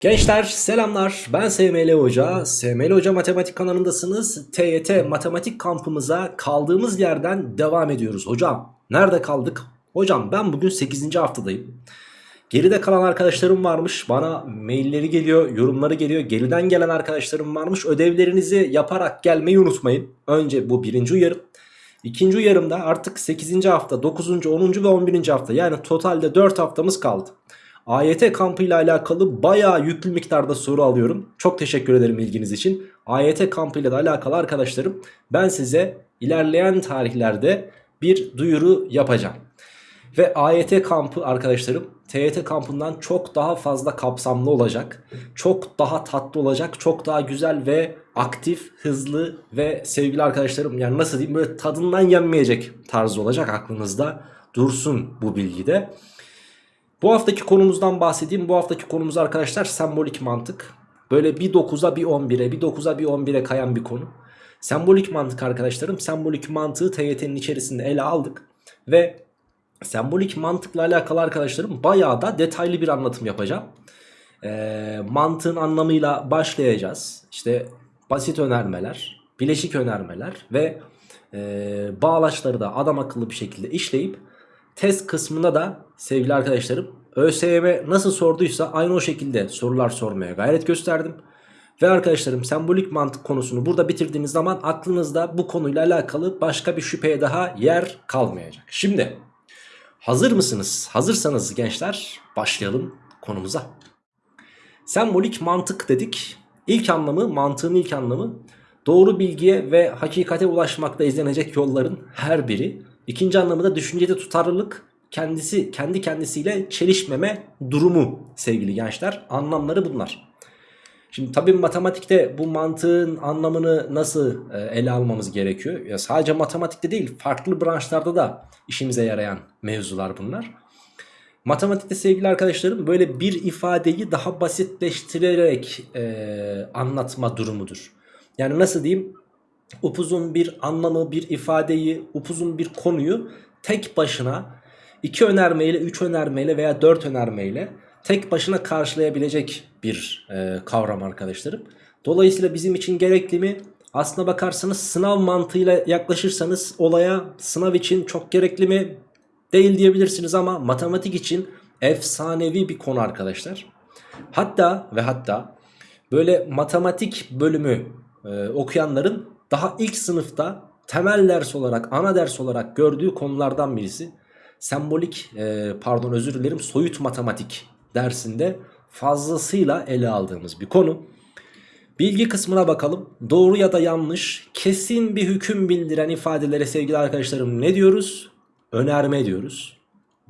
Gençler selamlar ben SML Hoca SML Hoca Matematik kanalındasınız TYT Matematik kampımıza kaldığımız yerden devam ediyoruz Hocam nerede kaldık? Hocam ben bugün 8. haftadayım Geride kalan arkadaşlarım varmış bana mailleri geliyor yorumları geliyor Geriden gelen arkadaşlarım varmış ödevlerinizi yaparak gelmeyi unutmayın Önce bu birinci uyarım İkinci uyarımda artık 8. hafta 9. 10. ve 11. hafta yani totalde 4 haftamız kaldı AYT kampı ile alakalı bayağı yüklü miktarda soru alıyorum. Çok teşekkür ederim ilginiz için. AYT kampı ile de alakalı arkadaşlarım ben size ilerleyen tarihlerde bir duyuru yapacağım. Ve AYT kampı arkadaşlarım TYT kampından çok daha fazla kapsamlı olacak. Çok daha tatlı olacak. Çok daha güzel ve aktif, hızlı ve sevgili arkadaşlarım yani nasıl diyeyim böyle tadından yenmeyecek tarzı olacak aklınızda dursun bu bilgide. Bu haftaki konumuzdan bahsedeyim. Bu haftaki konumuz arkadaşlar sembolik mantık. Böyle bir 9'a bir 11'e bir 9'a bir 11'e kayan bir konu. Sembolik mantık arkadaşlarım. Sembolik mantığı TYT'nin içerisinde ele aldık. Ve sembolik mantıkla alakalı arkadaşlarım bayağı da detaylı bir anlatım yapacağım. Ee, mantığın anlamıyla başlayacağız. İşte basit önermeler, bileşik önermeler ve e, bağlaçları da adam akıllı bir şekilde işleyip test kısmında da sevgili arkadaşlarım ÖSYM nasıl sorduysa aynı o şekilde sorular sormaya gayret gösterdim. Ve arkadaşlarım sembolik mantık konusunu burada bitirdiğiniz zaman aklınızda bu konuyla alakalı başka bir şüpheye daha yer kalmayacak. Şimdi hazır mısınız? Hazırsanız gençler başlayalım konumuza. Sembolik mantık dedik. İlk anlamı mantığın ilk anlamı doğru bilgiye ve hakikate ulaşmakta izlenecek yolların her biri İkinci anlamı da düşüncede tutarlılık kendisi kendi kendisiyle çelişmeme durumu sevgili gençler. Anlamları bunlar. Şimdi tabii matematikte bu mantığın anlamını nasıl e, ele almamız gerekiyor? Ya sadece matematikte değil farklı branşlarda da işimize yarayan mevzular bunlar. Matematikte sevgili arkadaşlarım böyle bir ifadeyi daha basitleştirerek e, anlatma durumudur. Yani nasıl diyeyim upuzun bir anlamı, bir ifadeyi, upuzun bir konuyu tek başına iki önermeyle, üç önermeyle veya dört önermeyle tek başına karşılayabilecek bir e, kavram arkadaşlarım. Dolayısıyla bizim için gerekli mi? Aslına bakarsanız sınav mantığıyla yaklaşırsanız olaya sınav için çok gerekli mi? Değil diyebilirsiniz ama matematik için efsanevi bir konu arkadaşlar. Hatta ve hatta böyle matematik bölümü e, okuyanların daha ilk sınıfta temel ders olarak ana ders olarak gördüğü konulardan birisi. Sembolik e, pardon özür dilerim soyut matematik dersinde fazlasıyla ele aldığımız bir konu. Bilgi kısmına bakalım. Doğru ya da yanlış kesin bir hüküm bildiren ifadelere sevgili arkadaşlarım ne diyoruz? Önerme diyoruz.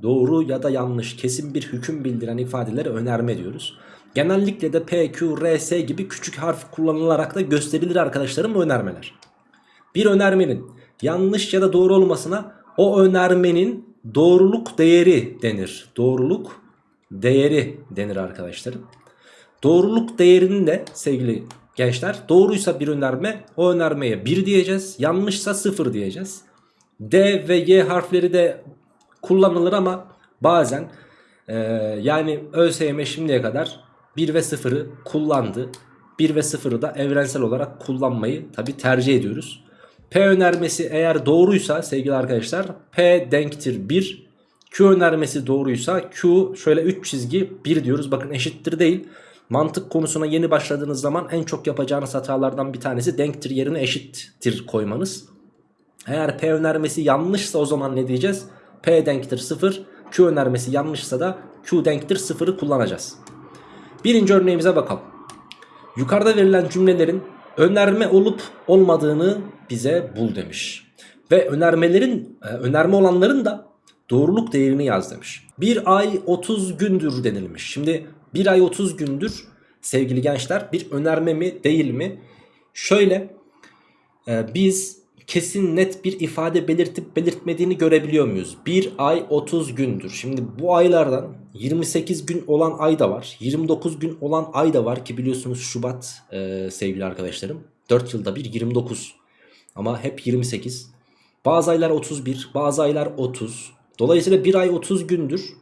Doğru ya da yanlış kesin bir hüküm bildiren ifadelere önerme diyoruz. Genellikle de P, Q, R, S gibi küçük harf kullanılarak da gösterilir arkadaşlarım bu önermeler. Bir önermenin yanlış ya da doğru olmasına o önermenin doğruluk değeri denir. Doğruluk değeri denir arkadaşlarım. Doğruluk değerinin de sevgili gençler doğruysa bir önerme o önermeye 1 diyeceğiz. Yanlışsa 0 diyeceğiz. D ve Y harfleri de kullanılır ama bazen e, yani ÖSYM şimdiye kadar 1 ve 0'ı kullandı. 1 ve 0'ı da evrensel olarak kullanmayı tabi tercih ediyoruz. P önermesi eğer doğruysa sevgili arkadaşlar P denktir 1. Q önermesi doğruysa Q şöyle 3 çizgi 1 diyoruz. Bakın eşittir değil. Mantık konusuna yeni başladığınız zaman en çok yapacağınız hatalardan bir tanesi denktir yerine eşittir koymanız. Eğer P önermesi yanlışsa o zaman ne diyeceğiz? P denktir 0. Q önermesi yanlışsa da Q denktir 0'ı kullanacağız. Birinci örneğimize bakalım. Yukarıda verilen cümlelerin önerme olup olmadığını bize bul demiş. Ve önermelerin e, önerme olanların da doğruluk değerini yaz demiş. Bir ay 30 gündür denilmiş. Şimdi bir ay 30 gündür sevgili gençler bir önerme mi değil mi? Şöyle e, biz kesin net bir ifade belirtip belirtmediğini görebiliyor muyuz? Bir ay 30 gündür. Şimdi bu aylardan 28 gün olan ay da var. 29 gün olan ay da var ki biliyorsunuz Şubat e, sevgili arkadaşlarım. 4 yılda bir 29 ama hep 28. Bazı aylar 31 bazı aylar 30. Dolayısıyla bir ay 30 gündür.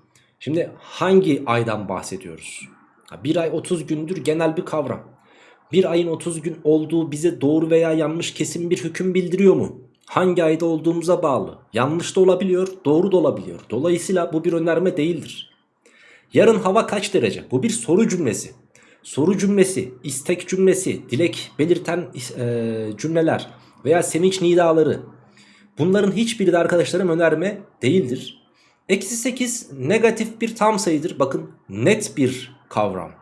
Şimdi hangi aydan bahsediyoruz? Bir ay 30 gündür genel bir kavram. Bir ayın 30 gün olduğu bize doğru veya yanlış kesin bir hüküm bildiriyor mu? Hangi ayda olduğumuza bağlı. Yanlış da olabiliyor, doğru da olabiliyor. Dolayısıyla bu bir önerme değildir. Yarın hava kaç derece? Bu bir soru cümlesi. Soru cümlesi, istek cümlesi, dilek belirten e, cümleler veya sevinç nidaları. Bunların hiçbiri de arkadaşlarım önerme değildir. Eksi 8 negatif bir tam sayıdır. Bakın net bir kavram.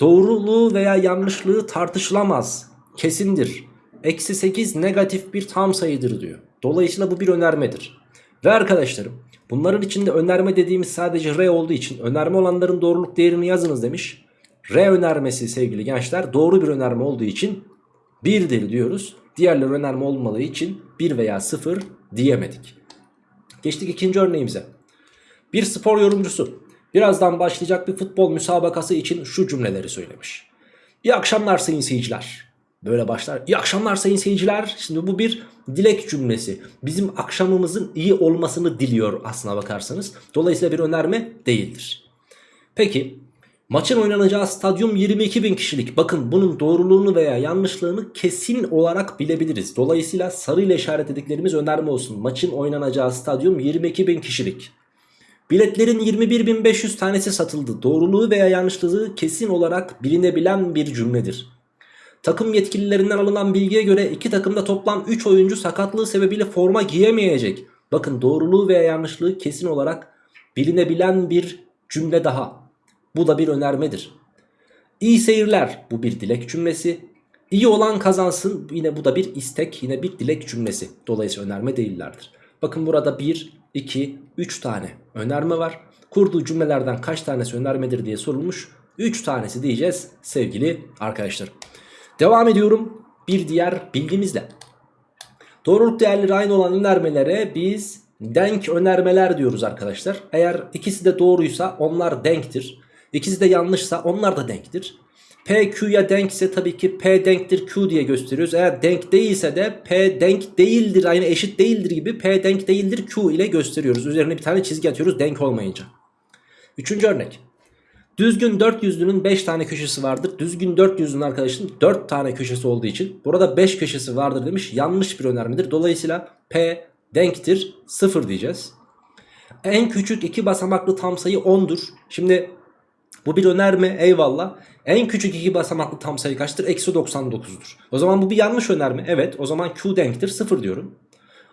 Doğruluğu veya yanlışlığı tartışılamaz. Kesindir. Eksi 8 negatif bir tam sayıdır diyor. Dolayısıyla bu bir önermedir. Ve arkadaşlarım bunların içinde önerme dediğimiz sadece R olduğu için önerme olanların doğruluk değerini yazınız demiş. R önermesi sevgili gençler doğru bir önerme olduğu için 1'dir diyoruz. Diğerleri önerme olmadığı için 1 veya 0 diyemedik. Geçtik ikinci örneğimize. Bir spor yorumcusu birazdan başlayacak bir futbol müsabakası için şu cümleleri söylemiş. İyi akşamlar sayın seyirciler. Böyle başlar. İyi akşamlar sayın seyirciler. Şimdi bu bir dilek cümlesi. Bizim akşamımızın iyi olmasını diliyor aslına bakarsanız. Dolayısıyla bir önerme değildir. Peki maçın oynanacağı stadyum 22 bin kişilik. Bakın bunun doğruluğunu veya yanlışlığını kesin olarak bilebiliriz. Dolayısıyla sarı ile işaretlediklerimiz önerme olsun. Maçın oynanacağı stadyum 22 bin kişilik. Biletlerin 21.500 tanesi satıldı. Doğruluğu veya yanlışlığı kesin olarak bilinebilen bir cümledir. Takım yetkililerinden alınan bilgiye göre iki takımda toplam 3 oyuncu sakatlığı sebebiyle forma giyemeyecek. Bakın doğruluğu veya yanlışlığı kesin olarak bilinebilen bir cümle daha. Bu da bir önermedir. İyi seyirler bu bir dilek cümlesi. İyi olan kazansın yine bu da bir istek yine bir dilek cümlesi. Dolayısıyla önerme değillerdir. Bakın burada 1, 2, 3 tane önerme var. Kurduğu cümlelerden kaç tanesi önermedir diye sorulmuş. 3 tanesi diyeceğiz sevgili arkadaşlar. Devam ediyorum bir diğer bilgimizle. Doğruluk değerleri aynı olan önermelere biz denk önermeler diyoruz arkadaşlar. Eğer ikisi de doğruysa onlar denktir. İkisi de yanlışsa onlar da denktir. P Q'ya denkse tabii ki P denktir Q diye gösteriyoruz. Eğer denk değilse de P denk değildir aynı eşit değildir gibi P denk değildir Q ile gösteriyoruz. Üzerine bir tane çizgi atıyoruz denk olmayınca. Üçüncü örnek. Düzgün 400'lünün 5 tane köşesi vardır. Düzgün 400'lünün arkadaşın 4 tane köşesi olduğu için burada 5 köşesi vardır demiş. Yanlış bir önermedir. Dolayısıyla P denktir 0 diyeceğiz. En küçük iki basamaklı tam sayı 10'dur. Şimdi bu bir önerme eyvallah. En küçük iki basamaklı tam sayı kaçtır? Eksi 99'dur. O zaman bu bir yanlış önerme. Evet o zaman Q denktir 0 diyorum.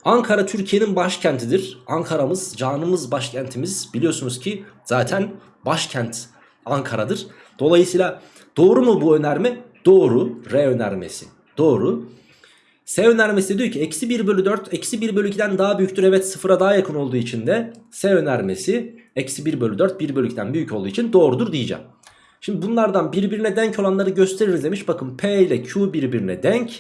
Ankara Türkiye'nin başkentidir. Ankara'mız canımız başkentimiz. Biliyorsunuz ki zaten başkent Ankara'dır. Dolayısıyla doğru mu bu önerme? Doğru. R önermesi. Doğru. S önermesi diyor ki eksi 1 bölü 4 eksi 1 bölü 2'den daha büyüktür. Evet sıfıra daha yakın olduğu için de S önermesi eksi 1 bölü 4 1 bölü 2'den büyük olduğu için doğrudur diyeceğim. Şimdi bunlardan birbirine denk olanları gösteririz demiş. Bakın P ile Q birbirine denk.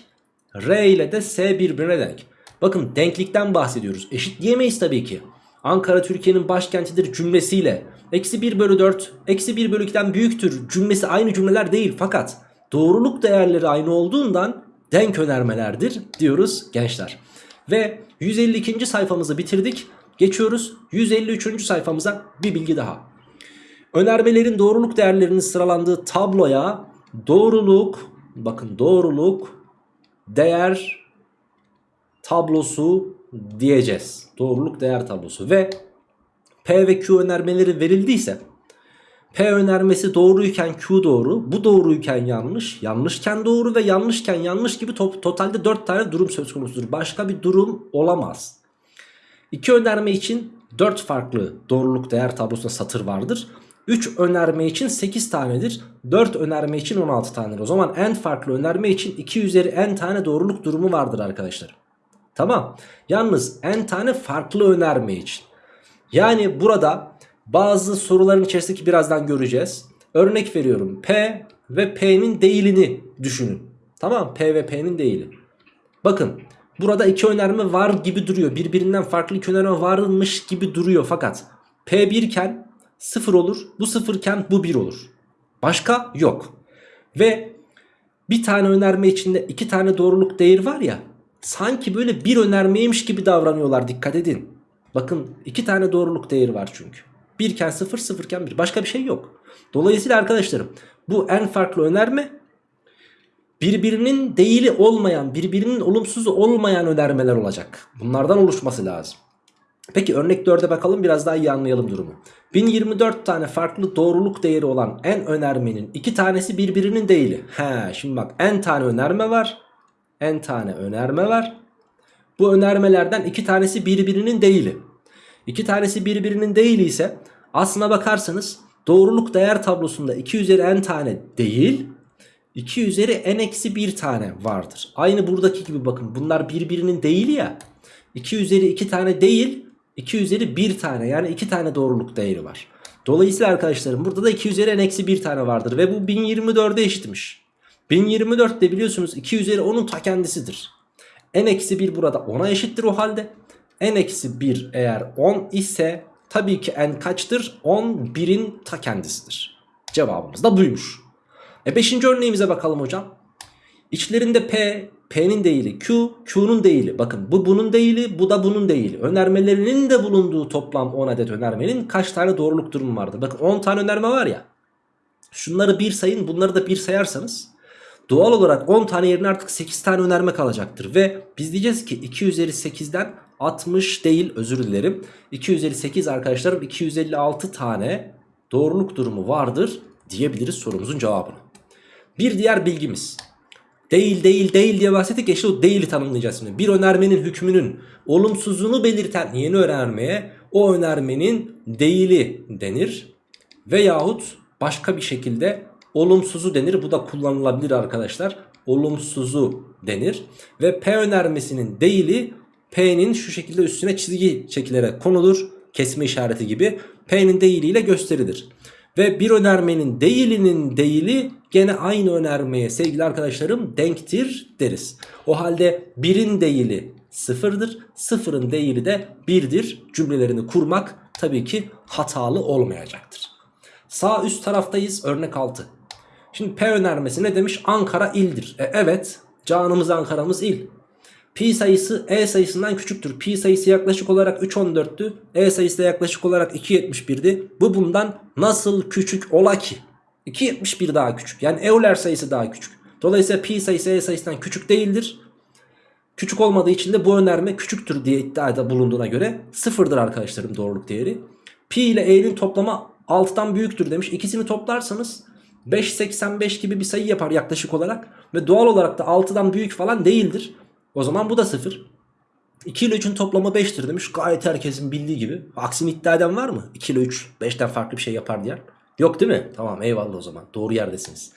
R ile de S birbirine denk. Bakın denklikten bahsediyoruz. Eşit diyemeyiz tabii ki. Ankara Türkiye'nin başkentidir cümlesiyle eksi 1 bölü 4 eksi 1 bölü 2'den büyüktür cümlesi aynı cümleler değil. Fakat doğruluk değerleri aynı olduğundan denk önermelerdir diyoruz gençler. Ve 152. sayfamızı bitirdik. Geçiyoruz 153. sayfamıza bir bilgi daha. Önermelerin doğruluk değerlerinin sıralandığı tabloya doğruluk bakın doğruluk değer tablosu diyeceğiz. Doğruluk değer tablosu ve P ve Q önermeleri verildiyse P önermesi doğruyken Q doğru, bu doğruyken yanlış, yanlışken doğru ve yanlışken yanlış gibi to totalde 4 tane durum söz konusudur. Başka bir durum olamaz. İki önerme için 4 farklı doğruluk değer tablosunda satır vardır. 3 önerme için 8 tanedir. 4 önerme için 16 tanedir. O zaman en farklı önerme için 2 üzeri n tane doğruluk durumu vardır arkadaşlar. Tamam. Yalnız n tane farklı önerme için. Yani burada bazı soruların içerisindeki birazdan göreceğiz. Örnek veriyorum. P ve P'nin değilini düşünün. Tamam P ve P'nin değili. Bakın burada iki önerme var gibi duruyor. Birbirinden farklı iki önerme varmış gibi duruyor. Fakat P 1 iken 0 olur. Bu 0 iken bu 1 olur. Başka yok. Ve bir tane önerme içinde iki tane doğruluk değeri var ya. Sanki böyle bir önermeymiş gibi davranıyorlar dikkat edin. Bakın iki tane doğruluk değeri var çünkü. birken 0 sıfırken 1 başka bir şey yok. Dolayısıyla arkadaşlarım bu en farklı önerme birbirinin değili olmayan birbirinin olumsuzu olmayan önermeler olacak. Bunlardan oluşması lazım. Peki örnek 4'e bakalım biraz daha iyi anlayalım durumu. 1024 tane farklı doğruluk değeri olan en önermenin iki tanesi birbirinin değili. He şimdi bak en tane önerme var. En tane önerme var. Bu önermelerden iki tanesi birbirinin değili. İki tanesi birbirinin değili ise aslına bakarsanız doğruluk değer tablosunda 2 üzeri n tane değil 2 üzeri n eksi 1 tane vardır. Aynı buradaki gibi bakın bunlar birbirinin değili ya. 2 üzeri 2 tane değil 2 üzeri 1 tane yani 2 tane doğruluk değeri var. Dolayısıyla arkadaşlarım burada da 2 üzeri n eksi 1 tane vardır ve bu 1024'e eşitmiş. 1024 de biliyorsunuz 2 üzeri 10'un ta kendisidir. n eksi 1 burada 10'a eşittir o halde. n eksi 1 eğer 10 ise tabii ki n kaçtır? 11'in ta kendisidir. Cevabımız da buymuş. E 5. örneğimize bakalım hocam. İçlerinde P, P'nin değili Q, Q'nun değili. Bakın bu bunun değili, bu da bunun değili. Önermelerinin de bulunduğu toplam 10 adet önermenin kaç tane doğruluk durumu vardır? Bakın 10 tane önerme var ya. Şunları bir sayın, bunları da bir sayarsanız doğal olarak 10 tane yerine artık 8 tane önerme kalacaktır. Ve biz diyeceğiz ki 2 üzeri 8'den 60 değil özür dilerim. 2 üzeri 8 arkadaşlarım 256 tane doğruluk durumu vardır diyebiliriz sorumuzun cevabını. Bir diğer bilgimiz. Değil değil değil diye bahsettik ya işte o değili tanımlayacağız şimdi. Bir önermenin hükmünün olumsuzluğunu belirten yeni önermeye o önermenin değili denir. Veyahut başka bir şekilde olumsuzu denir. Bu da kullanılabilir arkadaşlar. Olumsuzu denir. Ve P önermesinin değili P'nin şu şekilde üstüne çizgi çekilerek konulur. Kesme işareti gibi. P'nin değiliyle gösterilir. Ve bir önermenin değilinin değili gene aynı önermeye sevgili arkadaşlarım denktir deriz. O halde birin değili sıfırdır. Sıfırın değili de birdir. Cümlelerini kurmak tabii ki hatalı olmayacaktır. Sağ üst taraftayız örnek 6. Şimdi P önermesi ne demiş? Ankara ildir. E, evet canımız Ankara'mız il. Pi sayısı E sayısından küçüktür. Pi sayısı yaklaşık olarak 3.14'tü. E sayısı da yaklaşık olarak 2.71'di. Bu bundan nasıl küçük ola ki? 2.71 daha küçük. Yani Euler sayısı daha küçük. Dolayısıyla pi sayısı E sayısından küçük değildir. Küçük olmadığı için de bu önerme küçüktür diye iddiada bulunduğuna göre sıfırdır arkadaşlarım doğruluk değeri. Pi ile E'nin toplamı 6'dan büyüktür demiş. İkisini toplarsanız 5.85 gibi bir sayı yapar yaklaşık olarak. Ve doğal olarak da 6'dan büyük falan değildir. O zaman bu da 0. 2 ile 3'ün toplamı 5'tir demiş. Gayet herkesin bildiği gibi. Aksini iddia eden var mı? 2 ile 3 5'ten farklı bir şey yapar diyen. Yok değil mi? Tamam eyvallah o zaman. Doğru yerdesiniz.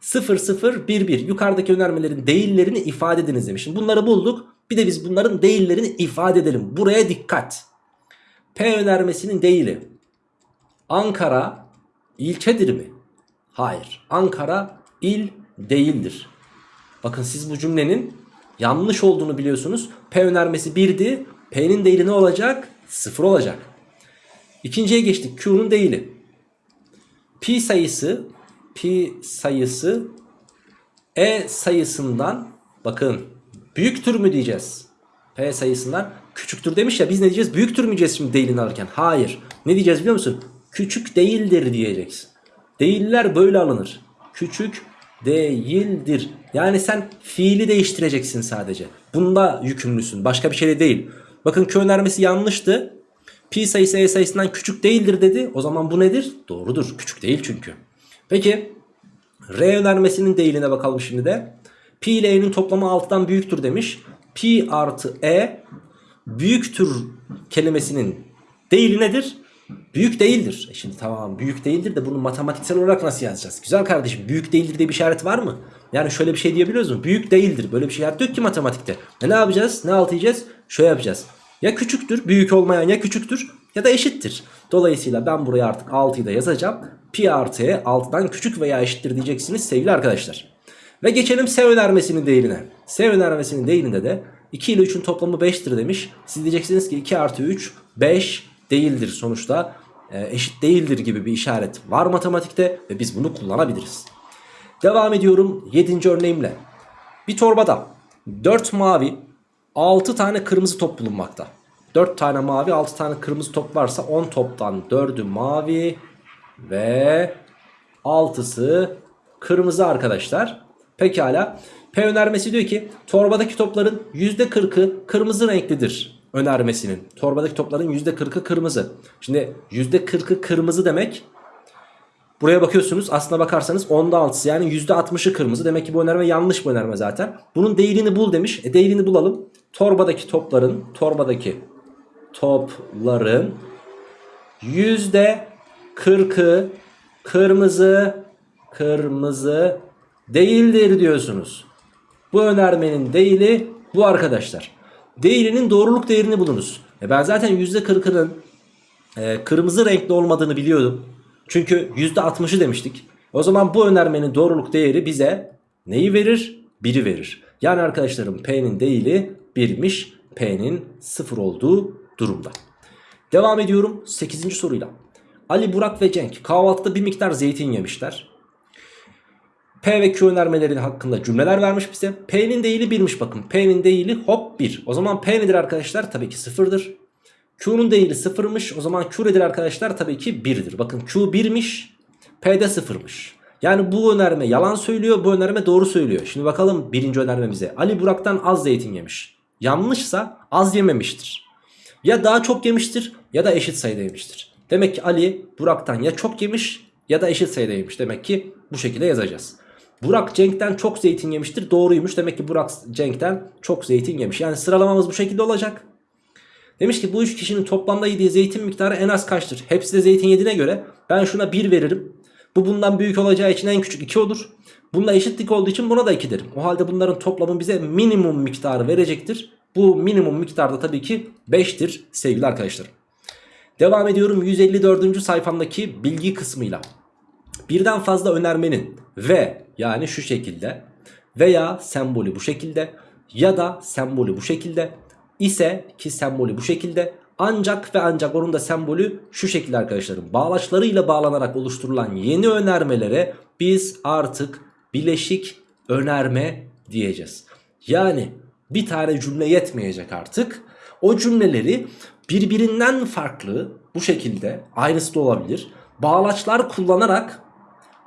0 0 1 1 yukarıdaki önermelerin değillerini ifade ediniz demiş. Bunları bulduk. Bir de biz bunların değillerini ifade edelim. Buraya dikkat. P önermesinin değili. Ankara ilçedir mi? Hayır. Ankara il değildir. Bakın siz bu cümlenin yanlış olduğunu biliyorsunuz. P önermesi 1'di. P'nin değili ne olacak? 0 olacak. İkinciye geçtik. Q'nun değili. Pi sayısı pi sayısı E sayısından bakın büyüktür mü diyeceğiz. P sayısından küçüktür demiş ya biz ne diyeceğiz? Büyüktür mü diyeceğiz şimdi değilini alırken? Hayır. Ne diyeceğiz biliyor musun? Küçük değildir diyeceksin. Değiller böyle alınır. Küçük değildir. Yani sen fiili değiştireceksin sadece. Bunda yükümlüsün. Başka bir şey de değil. Bakın Q önermesi yanlıştı. Pi sayısı E sayısından küçük değildir dedi. O zaman bu nedir? Doğrudur. Küçük değil çünkü. Peki R önermesinin değiline bakalım şimdi de. Pi ile E'nin toplamı 6'dan büyüktür demiş. Pi artı E büyüktür kelimesinin değili nedir? Büyük değildir. E şimdi tamam büyük değildir de bunu matematiksel olarak nasıl yazacağız? Güzel kardeşim büyük değildir diye bir işaret var mı? Yani şöyle bir şey diyebiliyoruz mu? Büyük değildir. Böyle bir şey yok ki matematikte. E ne yapacağız? Ne alt yiyeceğiz? Şöyle yapacağız. Ya küçüktür büyük olmayan ya küçüktür ya da eşittir. Dolayısıyla ben buraya artık 6'yı da yazacağım. Pi artı e 6'dan küçük veya eşittir diyeceksiniz sevgili arkadaşlar. Ve geçelim S önermesinin değerine. S önermesinin değerinde de 2 ile 3'ün toplamı 5'tir demiş. Siz diyeceksiniz ki 2 artı 3 5 değildir sonuçta. E, eşit değildir gibi bir işaret var matematikte ve biz bunu kullanabiliriz. Devam ediyorum 7. örneğimle. Bir torbada 4 mavi 6 tane kırmızı top bulunmakta. 4 tane mavi 6 tane kırmızı top varsa 10 toptan 4'ü mavi ve 6'sı kırmızı arkadaşlar. Pekala. P önermesi diyor ki torbadaki topların %40'ı kırmızı renklidir önermesinin. Torbadaki topların %40'ı kırmızı. Şimdi %40'ı kırmızı demek Buraya bakıyorsunuz aslına bakarsanız 10'da 6'sı yani %60'ı kırmızı. Demek ki bu önerme yanlış bu önerme zaten. Bunun değerini bul demiş. E değerini bulalım. Torbadaki topların torbadaki topların %40'ı kırmızı kırmızı değildir diyorsunuz. Bu önermenin değili bu arkadaşlar. Değilinin doğruluk değerini bulunuz. E ben zaten %40'ının e, kırmızı renkli olmadığını biliyordum. Çünkü %60'ı demiştik. O zaman bu önermenin doğruluk değeri bize neyi verir? 1'i verir. Yani arkadaşlarım P'nin değili 1'miş. P'nin 0 olduğu durumda. Devam ediyorum 8. soruyla. Ali, Burak ve Cenk kahvaltıda bir miktar zeytin yemişler. P ve Q önermeleri hakkında cümleler vermiş bize. P'nin değili 1'miş bakın. P'nin değili hop 1. O zaman P nedir arkadaşlar? Tabii ki 0'dır. Q'nun değili 0'mış. O zaman Q nedir arkadaşlar? Tabii ki 1'dir. Bakın Q 1'miş. P de 0'mış. Yani bu önerme yalan söylüyor. Bu önerme doğru söylüyor. Şimdi bakalım birinci önermemize. Ali Burak'tan az zeytin yemiş. Yanlışsa az yememiştir. Ya daha çok yemiştir ya da eşit sayıda yemiştir. Demek ki Ali Burak'tan ya çok yemiş ya da eşit sayıda yemiş. Demek ki bu şekilde yazacağız. Burak Cenk'ten çok zeytin yemiştir. Doğruymuş. Demek ki Burak Cenk'ten çok zeytin yemiş. Yani sıralamamız bu şekilde olacak. Demiş ki bu üç kişinin toplamda yediği zeytin miktarı en az kaçtır? Hepsi de zeytin yediğine göre ben şuna 1 veririm. Bu bundan büyük olacağı için en küçük 2 olur. Bununla eşitlik olduğu için buna da 2 derim. O halde bunların toplamı bize minimum miktarı verecektir. Bu minimum miktarda tabii ki 5'tir sevgili arkadaşlar. Devam ediyorum 154. sayfamdaki bilgi kısmıyla. Birden fazla önermenin ve yani şu şekilde veya sembolü bu şekilde ya da sembolü bu şekilde ise ki sembolü bu şekilde ancak ve ancak onun da sembolü şu şekilde arkadaşlarım. Bağlaçlarıyla bağlanarak oluşturulan yeni önermelere biz artık bileşik önerme diyeceğiz. Yani bir tane cümle yetmeyecek artık. O cümleleri birbirinden farklı bu şekilde aynısı da olabilir. Bağlaçlar kullanarak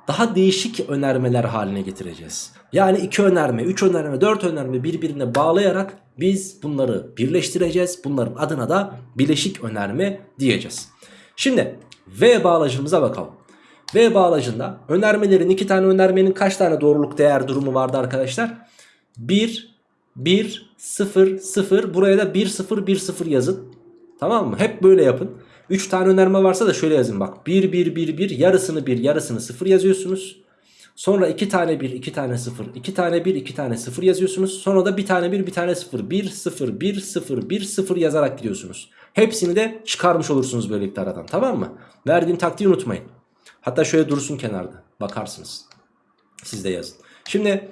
daha değişik önermeler haline getireceğiz. Yani iki önerme, üç önerme, dört önerme birbirine bağlayarak biz bunları birleştireceğiz. Bunların adına da bileşik önerme diyeceğiz. Şimdi V bağlacımıza bakalım. V bağlacında önermelerin iki tane önermenin kaç tane doğruluk değer durumu vardı arkadaşlar? 1, 1, 0, 0 buraya da 1, 0, 1, 0 yazın. Tamam mı? Hep böyle yapın. 3 tane önerme varsa da şöyle yazın bak. 1, 1, 1, 1 yarısını 1 yarısını 0 yazıyorsunuz. Sonra 2 tane 1 2 tane 0 2 tane 1 2 tane 0 yazıyorsunuz. Sonra da bir tane 1 bir tane 0 1 0 1 0 1 0 yazarak gidiyorsunuz. Hepsini de çıkarmış olursunuz böylelikle aradan tamam mı? Verdiğim taktiği unutmayın. Hatta şöyle dursun kenarda bakarsınız. Siz de yazın. Şimdi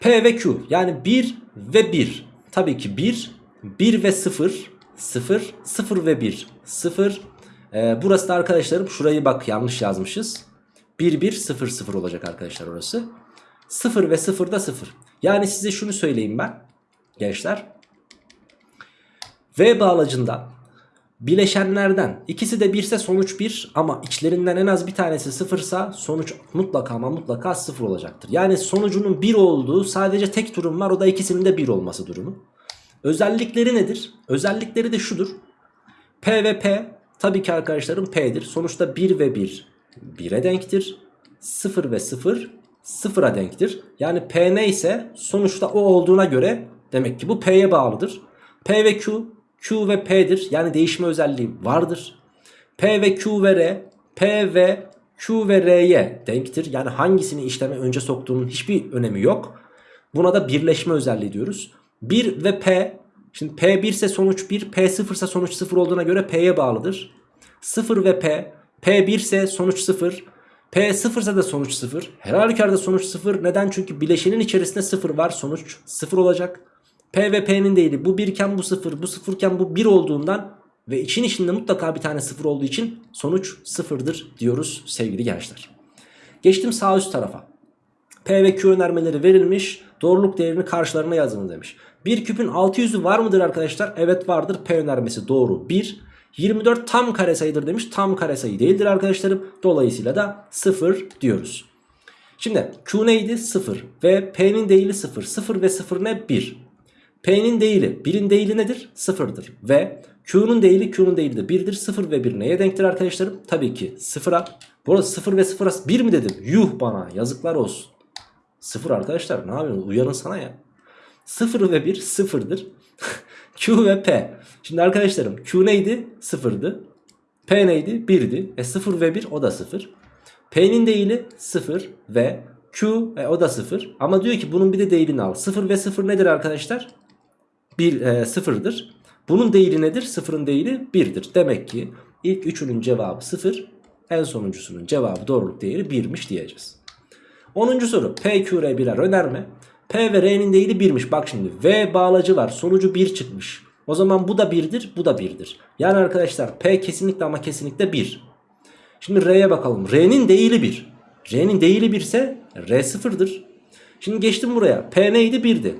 P ve Q yani 1 ve 1. Tabii ki 1, 1 ve 0, 0, 0 ve 1, 0. Ee, burası da arkadaşlarım şurayı bak yanlış yazmışız. 1 1 0 0 olacak arkadaşlar orası. 0 ve 0 da 0. Yani size şunu söyleyeyim ben gençler. V bağlacında bileşenlerden ikisi de 1 ise sonuç 1 ama içlerinden en az bir tanesi 0 ise sonuç mutlaka ama mutlaka 0 olacaktır. Yani sonucunun 1 olduğu sadece tek durum var o da ikisinin de 1 olması durumu. Özellikleri nedir? Özellikleri de şudur. P ve P tabii ki arkadaşlarım P'dir. Sonuçta 1 ve 1 1'e denktir. 0 ve 0 0'a denktir. Yani P neyse sonuçta o olduğuna göre demek ki bu P'ye bağlıdır. P ve Q, Q ve P'dir. Yani değişme özelliği vardır. P ve Q ve R, P ve Q ve R'ye denktir. Yani hangisini işleme önce soktuğunun hiçbir önemi yok. Buna da birleşme özelliği diyoruz. 1 ve P, şimdi P 1 ise sonuç 1, P 0 ise sonuç 0 olduğuna göre P'ye bağlıdır. 0 ve P, P 1 ise sonuç 0. P 0 ise de sonuç 0. Her halükarda sonuç 0. Neden? Çünkü bileşenin içerisinde 0 var. Sonuç 0 olacak. P ve P'nin değili bu 1 iken bu 0, bu 0 iken bu 1 olduğundan ve için içinde mutlaka bir tane 0 olduğu için sonuç 0'dır diyoruz sevgili gençler. Geçtim sağ üst tarafa. P ve Q önermeleri verilmiş. Doğruluk değerini karşılarına yazın demiş. 1 küpün 600'ü var mıdır arkadaşlar? Evet vardır. P önermesi doğru. 1. 24 tam kare sayıdır demiş. Tam kare sayı değildir arkadaşlarım. Dolayısıyla da 0 diyoruz. Şimdi Q neydi? 0 ve P'nin değili 0. 0 ve 0 ne? 1. P'nin değili 1'in değili nedir? 0'dır. Ve Q'nun değili Q'nun değili de 1'dir. 0 ve 1 neye denktir arkadaşlarım? Tabii ki 0'a. Burası 0 ve 0'a 1 mi dedim? Yuh bana yazıklar olsun. 0 arkadaşlar ne yapıyorsunuz? Uyanın sana ya. 0 ve 1 sıfırdır. Q ve P. Şimdi arkadaşlarım Q neydi? Sıfırdı. P neydi? 1'di. E 0 ve 1 o da 0. P'nin değili 0 ve Q e, o da 0. Ama diyor ki bunun bir de değilini al. 0 ve 0 nedir arkadaşlar? 1 e, 0'dır. Bunun değili nedir? 0'ın değili 1'dir. Demek ki ilk üçünün cevabı 0. En sonuncusunun cevabı doğruluk değeri 1'miş diyeceğiz. 10. soru P, Q, R birer önerme. P ve R'nin değili 1'miş. Bak şimdi V bağlacı var. Sonucu 1 çıkmış. O zaman bu da 1'dir, bu da 1'dir. Yani arkadaşlar P kesinlikle ama kesinlikle 1. Şimdi R'ye bakalım. R'nin değili 1. R'nin değili 1 ise R 0'dır. Şimdi geçtim buraya. P neydi? 1'di.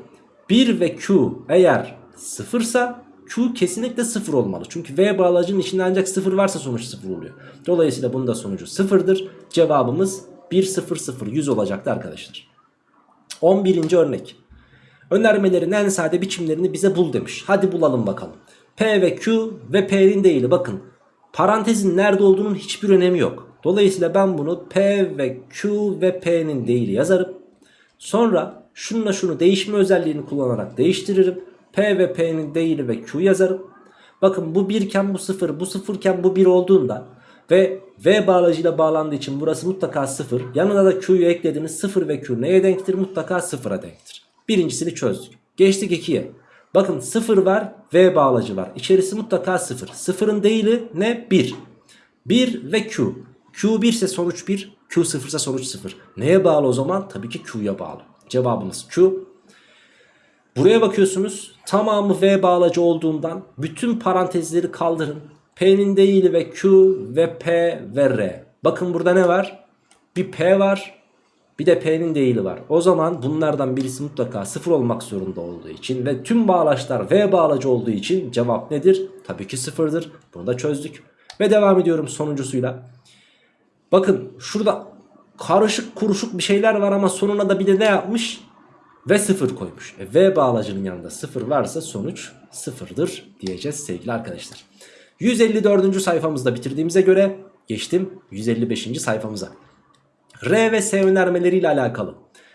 1 ve Q eğer 0 ise Q kesinlikle 0 olmalı. Çünkü V bağlacının içinde ancak 0 varsa sonuç 0 oluyor. Dolayısıyla bunun da sonucu 0'dır. Cevabımız 1 0 0 100 olacaktı arkadaşlar. 11. örnek. Önermelerin en sade biçimlerini bize bul demiş. Hadi bulalım bakalım. P ve Q ve P'nin değili bakın. Parantezin nerede olduğunun hiçbir önemi yok. Dolayısıyla ben bunu P ve Q ve P'nin değili yazarım. Sonra şununla şunu değişme özelliğini kullanarak değiştiririm. P ve P'nin değili ve Q yazarım. Bakın bu 1 iken bu 0, bu 0 iken bu 1 olduğunda ve V bağlacıyla bağlandığı için burası mutlaka 0. Yanına da Q'yu eklediniz. 0 ve Q neye denktir? Mutlaka 0'a denktir. Birincisini çözdük. Geçtik 2'ye. Bakın 0 var V bağlacı var. İçerisi mutlaka 0. 0'ın değili ne? 1. 1 ve Q. Q 1 ise sonuç 1. Q 0 ise sonuç 0. Neye bağlı o zaman? Tabii ki Q'ya bağlı. Cevabımız Q. Buraya bakıyorsunuz. Tamamı V bağlacı olduğundan bütün parantezleri kaldırın. P'nin değili ve Q ve P ve R. Bakın burada ne var? Bir P var. Bir de P'nin değili var. O zaman bunlardan birisi mutlaka sıfır olmak zorunda olduğu için ve tüm bağlaçlar V bağlacı olduğu için cevap nedir? Tabii ki sıfırdır. Bunu da çözdük. Ve devam ediyorum sonuncusuyla. Bakın şurada karışık kuruşuk bir şeyler var ama sonuna da bir de ne yapmış? Ve sıfır koymuş. E, v bağlacının yanında sıfır varsa sonuç sıfırdır diyeceğiz sevgili arkadaşlar. 154. sayfamızda bitirdiğimize göre geçtim 155. sayfamıza. R ve S önermeleriyle alakalı.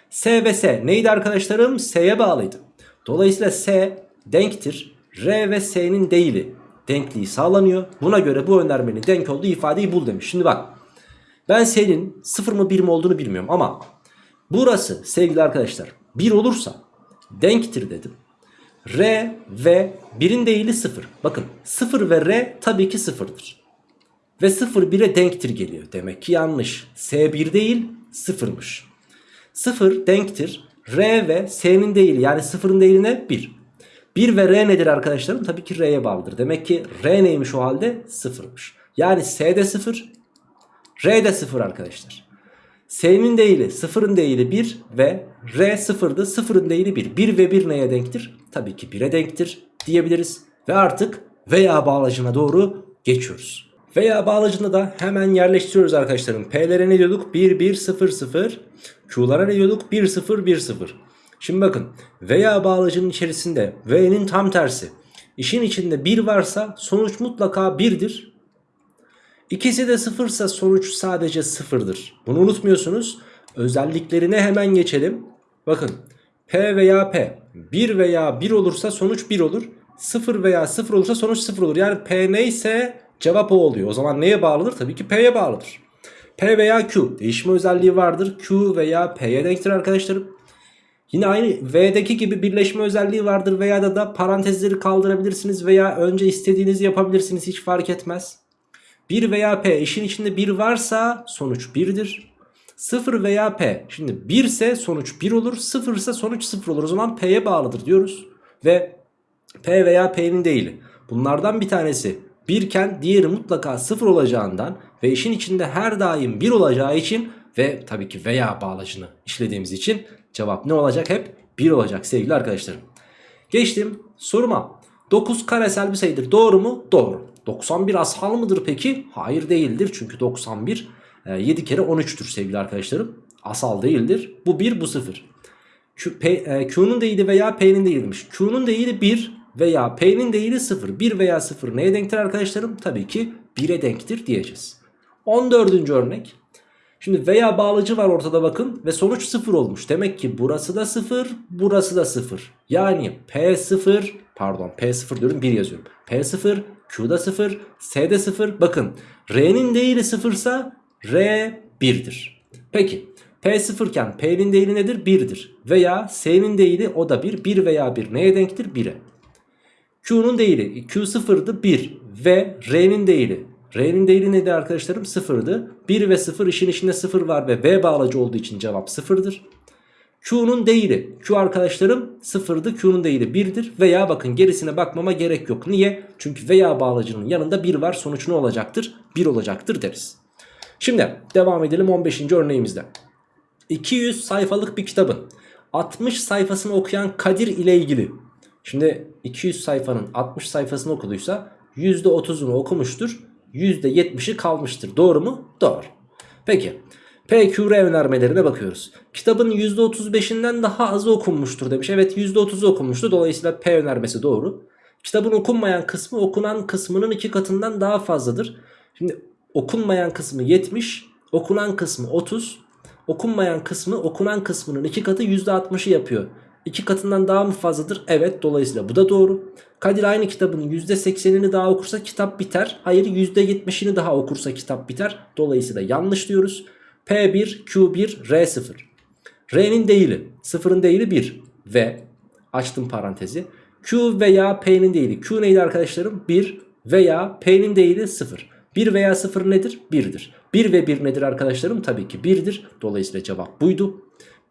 S ve S neydi arkadaşlarım? S'ye bağlıydı. Dolayısıyla S denktir. R ve S'nin değili denkliği sağlanıyor. Buna göre bu önermenin denk olduğu ifadeyi bul demiş. Şimdi bak ben S'nin 0 mı 1 mi olduğunu bilmiyorum ama burası sevgili arkadaşlar 1 olursa denktir dedim. R ve 1'in değili 0. Bakın 0 ve R tabii ki 0'dır. Ve 0 1'e denktir geliyor. Demek ki yanlış. S 1 değil 0'mış. 0 denktir. R ve S'nin değili yani 0'ın değili ne? 1. 1 ve R nedir arkadaşlarım? Tabii ki R'ye bağlıdır. Demek ki R neymiş o halde? 0'mış. Yani S de 0. R de 0 arkadaşlar. S'nin değili 0'ın değili 1 ve R 0'dı 0'ın değili 1. 1 ve 1 neye denktir? Tabii ki 1'e denktir diyebiliriz. Ve artık veya bağlacına doğru geçiyoruz. Veya bağlacını da hemen yerleştiriyoruz arkadaşlarım. P'lere ne diyorduk? 1 1 0 0. Q'lara ne diyorduk? 1 0 1 0. Şimdi bakın veya bağlacının içerisinde V'nin tam tersi. İşin içinde 1 varsa sonuç mutlaka 1'dir. İkisi de 0 ise sonuç sadece 0'dır. Bunu unutmuyorsunuz. Özelliklerine hemen geçelim. Bakın P veya P 1 veya 1 olursa sonuç 1 olur. 0 veya 0 olursa sonuç 0 olur. Yani P neyse cevap o oluyor. O zaman neye bağlıdır? Tabii ki P'ye bağlıdır. P veya Q değişme özelliği vardır. Q veya P'ye denktir arkadaşlarım. Yine aynı V'deki gibi birleşme özelliği vardır veya da da parantezleri kaldırabilirsiniz veya önce istediğinizi yapabilirsiniz hiç fark etmez. 1 veya P işin içinde 1 varsa sonuç 1'dir. 0 veya P şimdi 1 ise sonuç 1 olur 0 ise sonuç 0 olur o zaman P'ye bağlıdır diyoruz. Ve P veya P'nin değili bunlardan bir tanesi 1 iken diğeri mutlaka 0 olacağından ve işin içinde her daim 1 olacağı için ve tabii ki veya bağlacını işlediğimiz için cevap ne olacak hep 1 olacak sevgili arkadaşlarım. Geçtim soruma. 9 karesel bir sayıdır. Doğru mu? Doğru. 91 asal mıdır peki? Hayır değildir. Çünkü 91 e, 7 kere 13'tür sevgili arkadaşlarım. Asal değildir. Bu 1 bu 0. Q, P, e, Q'nun değili veya P'nin değili demiş. Q'nun değili 1 veya P'nin değili 0. 1 veya 0 neye denktir arkadaşlarım? Tabii ki 1'e denktir diyeceğiz. 14. örnek. Şimdi veya bağlıcı var ortada bakın ve sonuç 0 olmuş. Demek ki burası da 0, burası da 0. Yani P0 pardon P0 diyorum 1 yazıyorum. P0, Q'da 0, S'de 0. Bakın R'nin değili 0 ise R 1'dir. Peki P0 iken P'nin değili nedir? 1'dir. Veya S'nin değili o da 1. 1 veya 1 neye denktir? 1'e. Q'nun değili Q sıfırdı 1 ve R'nin değili R'nin değili neydi arkadaşlarım? Sıfırdı. 1 ve 0 işin içinde 0 var ve V bağlacı olduğu için cevap sıfırdır. Q'nun değili Q arkadaşlarım sıfırdı Q'nun değili 1'dir veya bakın gerisine bakmama gerek yok. Niye? Çünkü veya bağlacının yanında 1 var sonuç ne olacaktır? 1 olacaktır deriz. Şimdi devam edelim 15. örneğimizde. 200 sayfalık bir kitabın 60 sayfasını okuyan Kadir ile ilgili. Şimdi 200 sayfanın 60 sayfasını okuduysa %30'unu okumuştur. %70'i kalmıştır. Doğru mu? Doğru. Peki. PQR önermelerine bakıyoruz. Kitabın %35'inden daha azı okunmuştur demiş. Evet %30'u okunmuştu. Dolayısıyla P önermesi doğru. Kitabın okunmayan kısmı okunan kısmının iki katından daha fazladır. Şimdi okunmayan kısmı 70, okunan kısmı 30. Okunmayan kısmı okunan kısmının iki katı %60'ı yapıyor. İki katından daha mı fazladır? Evet dolayısıyla bu da doğru. Kadir aynı kitabın %80'ini daha okursa kitap biter. Hayır %70'ini daha okursa kitap biter. Dolayısıyla yanlış diyoruz. P1, Q1, R0. R'nin değili, sıfırın değili 1 ve açtım parantezi. Q veya P'nin değili. Q neydi arkadaşlarım? 1 veya P'nin değili 0. 1 veya 0 nedir? 1'dir. 1 ve 1 nedir arkadaşlarım? Tabii ki 1'dir. Dolayısıyla cevap buydu.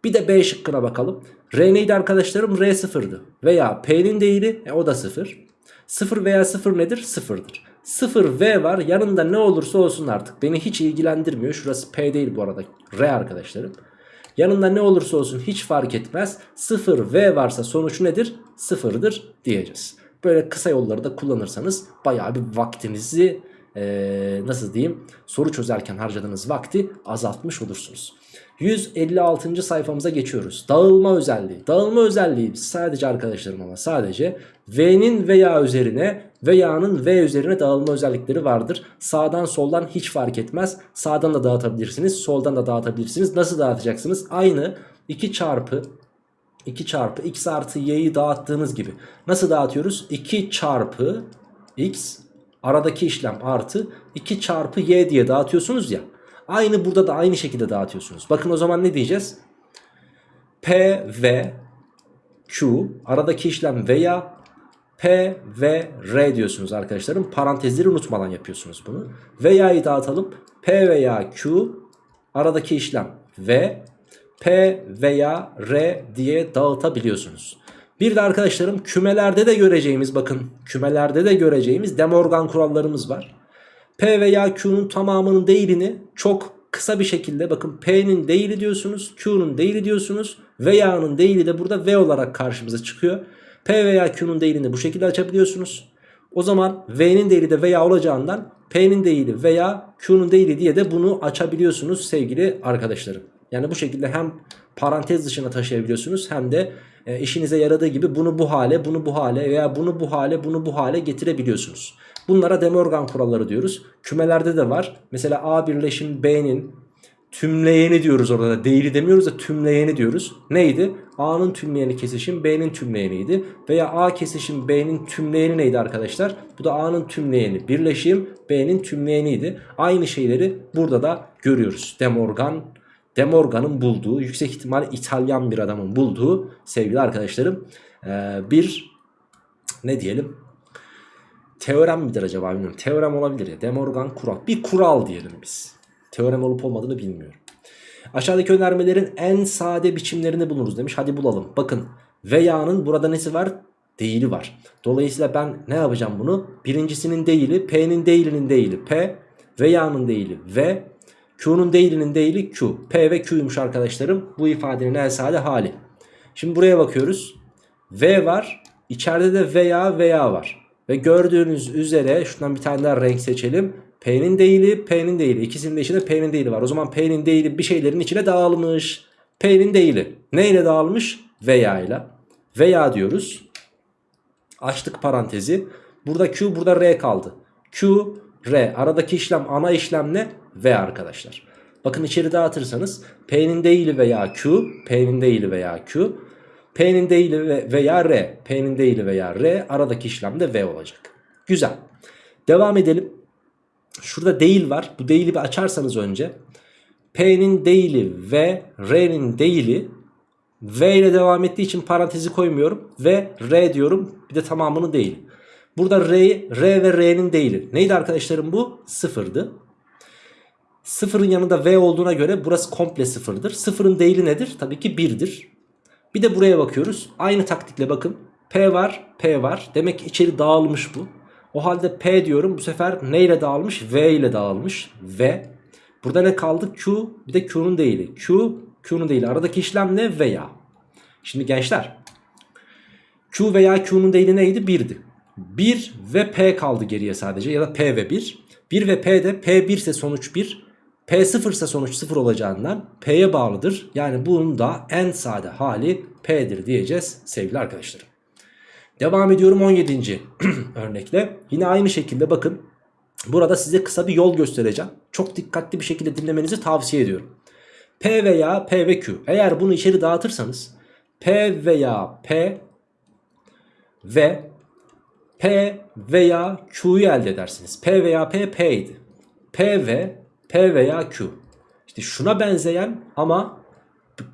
Bir de B şıkkına bakalım. R neydi arkadaşlarım? R sıfırdı. Veya P'nin değili e, o da sıfır. Sıfır veya sıfır nedir? Sıfırdır. Sıfır V var yanında ne olursa olsun artık. Beni hiç ilgilendirmiyor. Şurası P değil bu arada. R arkadaşlarım. Yanında ne olursa olsun hiç fark etmez. Sıfır V varsa sonuç nedir? Sıfırdır diyeceğiz. Böyle kısa yolları da kullanırsanız bayağı bir vaktinizi ee, nasıl diyeyim soru çözerken harcadığınız vakti azaltmış olursunuz. 156. sayfamıza geçiyoruz. Dağılma özelliği. Dağılma özelliği sadece arkadaşlarım ama sadece V'nin veya üzerine veya'nın V üzerine dağılma özellikleri vardır. Sağdan soldan hiç fark etmez. Sağdan da dağıtabilirsiniz. Soldan da dağıtabilirsiniz. Nasıl dağıtacaksınız? Aynı 2 çarpı 2 çarpı x artı y'yi dağıttığınız gibi. Nasıl dağıtıyoruz? 2 çarpı x aradaki işlem artı 2 çarpı y diye dağıtıyorsunuz ya. Aynı burada da aynı şekilde dağıtıyorsunuz. Bakın o zaman ne diyeceğiz? P ve Q aradaki işlem veya P ve R diyorsunuz arkadaşlarım. Parantezleri unutmadan yapıyorsunuz bunu. Veya'yı dağıtalım. P veya Q aradaki işlem ve P veya R diye dağıtabiliyorsunuz. Bir de arkadaşlarım kümelerde de göreceğimiz bakın kümelerde de göreceğimiz Demorgan kurallarımız var. P veya Q'nun tamamının değerini çok kısa bir şekilde bakın P'nin değili diyorsunuz, Q'nun değili diyorsunuz. Veya'nın değili de burada V olarak karşımıza çıkıyor. P veya Q'nun değilini bu şekilde açabiliyorsunuz. O zaman V'nin değili de veya olacağından P'nin değili veya Q'nun değili diye de bunu açabiliyorsunuz sevgili arkadaşlarım. Yani bu şekilde hem parantez dışına taşıyabiliyorsunuz hem de e, işinize yaradığı gibi bunu bu hale, bunu bu hale veya bunu bu hale, bunu bu hale getirebiliyorsunuz. Bunlara De Morgan kuralları diyoruz. Kümelerde de var. Mesela A birleşim B'nin tümleyeni diyoruz orada da. Değili demiyoruz da tümleyeni diyoruz. Neydi? A'nın tümleyeni kesişim B'nin tümleyeniydi. Veya A kesişim B'nin tümleyeni neydi arkadaşlar? Bu da A'nın tümleyeni. Birleşim B'nin tümleyeniydi. Aynı şeyleri burada da görüyoruz. De Morgan De Morgan'ın bulduğu yüksek ihtimal İtalyan bir adamın bulduğu sevgili arkadaşlarım bir ne diyelim teorem midir acaba bilmiyorum. Teorem olabilir ya. De Morgan kural. Bir kural diyelim biz. Teorem olup olmadığını bilmiyorum. Aşağıdaki önermelerin en sade biçimlerini buluruz demiş. Hadi bulalım. Bakın veya'nın burada nesi var? Değili var. Dolayısıyla ben ne yapacağım bunu? Birincisinin değili, P'nin değilinin değili P, veya'nın değili V, Q'nun değilinin değili Q. P ve Q'ymuş arkadaşlarım. Bu ifadenin en sade hali. Şimdi buraya bakıyoruz. V var, içeride de veya veya var. Ve gördüğünüz üzere şundan bir tane daha renk seçelim. P'nin değili, P'nin değili. İkisinin de içinde P'nin değili var. O zaman P'nin değili bir şeylerin içine dağılmış. P'nin değili. Ne ile dağılmış? Veya ile. Veya diyoruz. Açtık parantezi. Burada Q, burada R kaldı. Q, R. Aradaki işlem, ana işlem ne? V arkadaşlar. Bakın içeri dağıtırsanız P'nin değili veya Q, P'nin değili veya Q, P'nin değili ve- veya R, P'nin değili veya R aradaki işlem de V olacak. Güzel. Devam edelim. Şurada değil var. Bu değili bir açarsanız önce P'nin değili ve R'nin değili V ile devam ettiği için parantezi koymuyorum. Ve R diyorum. Bir de tamamını değil. Burada R, R ve R'nin değili. Neydi arkadaşlarım bu? Sıfırdı. Sıfırın yanında V olduğuna göre burası komple sıfırdır. Sıfırın değili nedir? Tabii ki 1'dir. Bir de buraya bakıyoruz. Aynı taktikle bakın. P var, P var. Demek ki içeri dağılmış bu. O halde P diyorum. Bu sefer ne ile dağılmış? V ile dağılmış. V. Burada ne kaldı? Q. Bir de Q'nun değili. Q, Q'nun değili. Aradaki işlem ne? Veya. Şimdi gençler. Q veya Q'nun değili neydi? 1'di. 1 ve P kaldı geriye sadece. Ya da P ve 1. 1 ve P 1 ise sonuç 1. P 0 ise sonuç 0 olacağından P'ye bağlıdır. Yani bunun da en sade hali P'dir diyeceğiz sevgili arkadaşlarım. Devam ediyorum 17. örnekle. Yine aynı şekilde bakın. Burada size kısa bir yol göstereceğim. Çok dikkatli bir şekilde dinlemenizi tavsiye ediyorum. P veya P ve Q. Eğer bunu içeri dağıtırsanız P veya P ve P veya Q'yu elde edersiniz. P veya P P'ydi. P ve P veya Q. İşte şuna benzeyen ama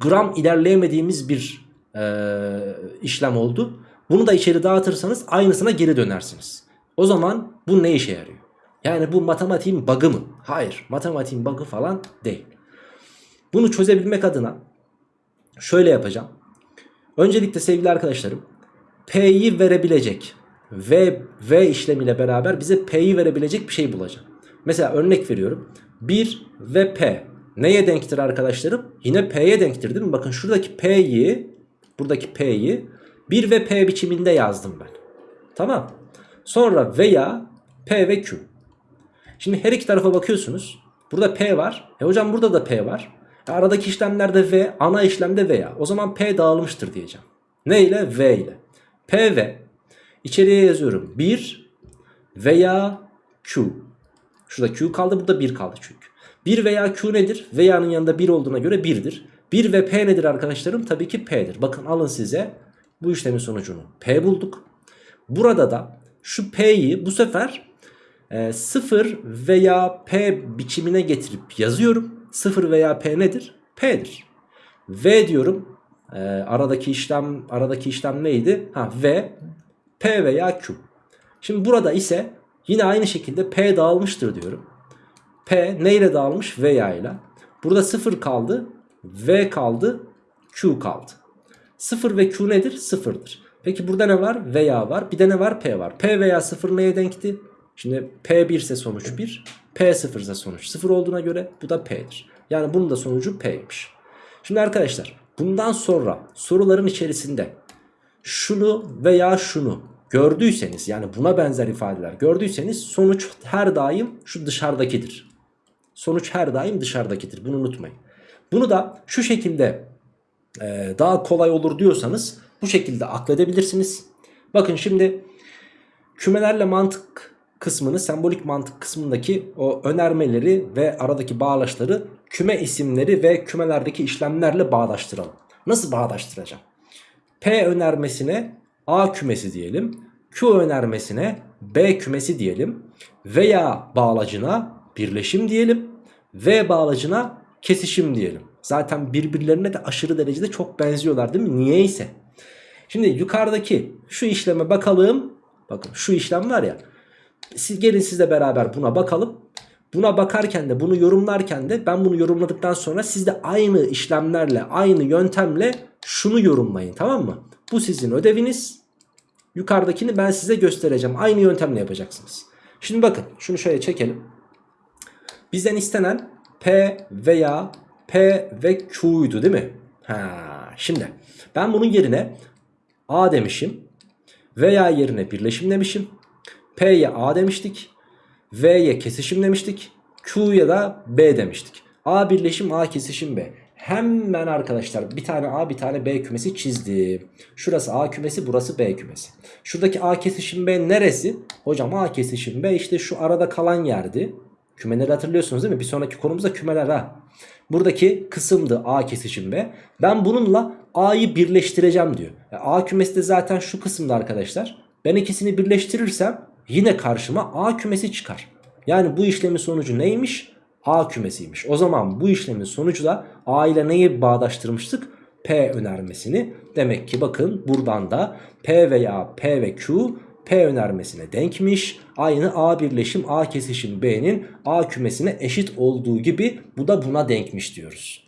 gram ilerleyemediğimiz bir eee, işlem oldu. Bunu da içeri dağıtırsanız aynısına geri dönersiniz. O zaman bu ne işe yarıyor? Yani bu matematiğin bug'ı mı? Hayır. Matematiğin bug'ı falan değil. Bunu çözebilmek adına şöyle yapacağım. Öncelikle sevgili arkadaşlarım P'yi verebilecek V, V işlemiyle beraber bize P'yi verebilecek bir şey bulacağım. Mesela örnek veriyorum. 1 ve P neye denktir arkadaşlarım? Yine P'ye denktir değil mi? Bakın şuradaki P'yi buradaki P'yi 1 ve P biçiminde yazdım ben. Tamam. Sonra veya P ve Q. Şimdi her iki tarafa bakıyorsunuz. Burada P var. E hocam burada da P var. E aradaki işlemlerde V, ana işlemde veya. O zaman P dağılmıştır diyeceğim. Ne ile? V ile. P ve içeriye yazıyorum. 1 veya Q. Şurada Q kaldı burada 1 kaldı çünkü. 1 veya Q nedir? Veya'nın yanında 1 olduğuna göre 1'dir. 1 ve P nedir arkadaşlarım? Tabii ki P'dir. Bakın alın size bu işlemin sonucunu. P bulduk. Burada da şu P'yi bu sefer e, 0 veya P biçimine getirip yazıyorum. 0 veya P nedir? P'dir. V diyorum. E, aradaki işlem aradaki işlem neydi? Ha V P veya Q. Şimdi burada ise yine aynı şekilde P dağılmıştır diyorum. P neyle dağılmış? Veya ile. Burada 0 kaldı. V kaldı. Q kaldı. 0 ve Q nedir? 0'dır. Peki burada ne var? Veya var. Bir de ne var? P var. P veya 0 neye denkti? Şimdi P 1 ise sonuç 1. P 0 ise sonuç 0 olduğuna göre bu da P'dir. Yani bunun da sonucu P'ymiş. Şimdi arkadaşlar bundan sonra soruların içerisinde şunu veya şunu gördüyseniz yani buna benzer ifadeler gördüyseniz sonuç her daim şu dışarıdakidir. Sonuç her daim dışarıdakidir. Bunu unutmayın. Bunu da şu şekilde e, daha kolay olur diyorsanız bu şekilde akledebilirsiniz. Bakın şimdi kümelerle mantık kısmını sembolik mantık kısmındaki o önermeleri ve aradaki bağlaçları küme isimleri ve kümelerdeki işlemlerle bağdaştıralım. Nasıl bağdaştıracağım? P önermesine A kümesi diyelim. Q önermesine B kümesi diyelim. Veya bağlacına birleşim diyelim. V bağlacına kesişim diyelim. Zaten birbirlerine de aşırı derecede çok benziyorlar değil mi? Niyeyse. Şimdi yukarıdaki şu işleme bakalım. Bakın şu işlem var ya. Siz gelin sizle beraber buna bakalım. Buna bakarken de bunu yorumlarken de ben bunu yorumladıktan sonra siz de aynı işlemlerle aynı yöntemle şunu yorumlayın tamam mı? Bu sizin ödeviniz. Yukarıdakini ben size göstereceğim. Aynı yöntemle yapacaksınız. Şimdi bakın şunu şöyle çekelim. Bizden istenen P veya P ve Q'ydu değil mi? Ha, şimdi ben bunun yerine A demişim. Veya yerine birleşim demişim. P'ye A demiştik. V'ye kesişim demiştik. Q'ya da B demiştik. A birleşim A kesişim B. Hemen arkadaşlar bir tane A bir tane B kümesi çizdim. Şurası A kümesi burası B kümesi. Şuradaki A kesişim B neresi? Hocam A kesişim B işte şu arada kalan yerdi. Kümeleri hatırlıyorsunuz değil mi? Bir sonraki konumuzda kümeler ha. Buradaki kısımdı A kesişim B. Ben bununla A'yı birleştireceğim diyor. E, A kümesi de zaten şu kısımda arkadaşlar. Ben ikisini birleştirirsem yine karşıma A kümesi çıkar. Yani bu işlemin sonucu neymiş? A kümesiymiş. O zaman bu işlemin sonucu da A ile neyi bağdaştırmıştık? P önermesini. Demek ki bakın buradan da P veya P ve Q P önermesine denkmiş. Aynı A birleşim A kesişim B'nin A kümesine eşit olduğu gibi bu da buna denkmiş diyoruz.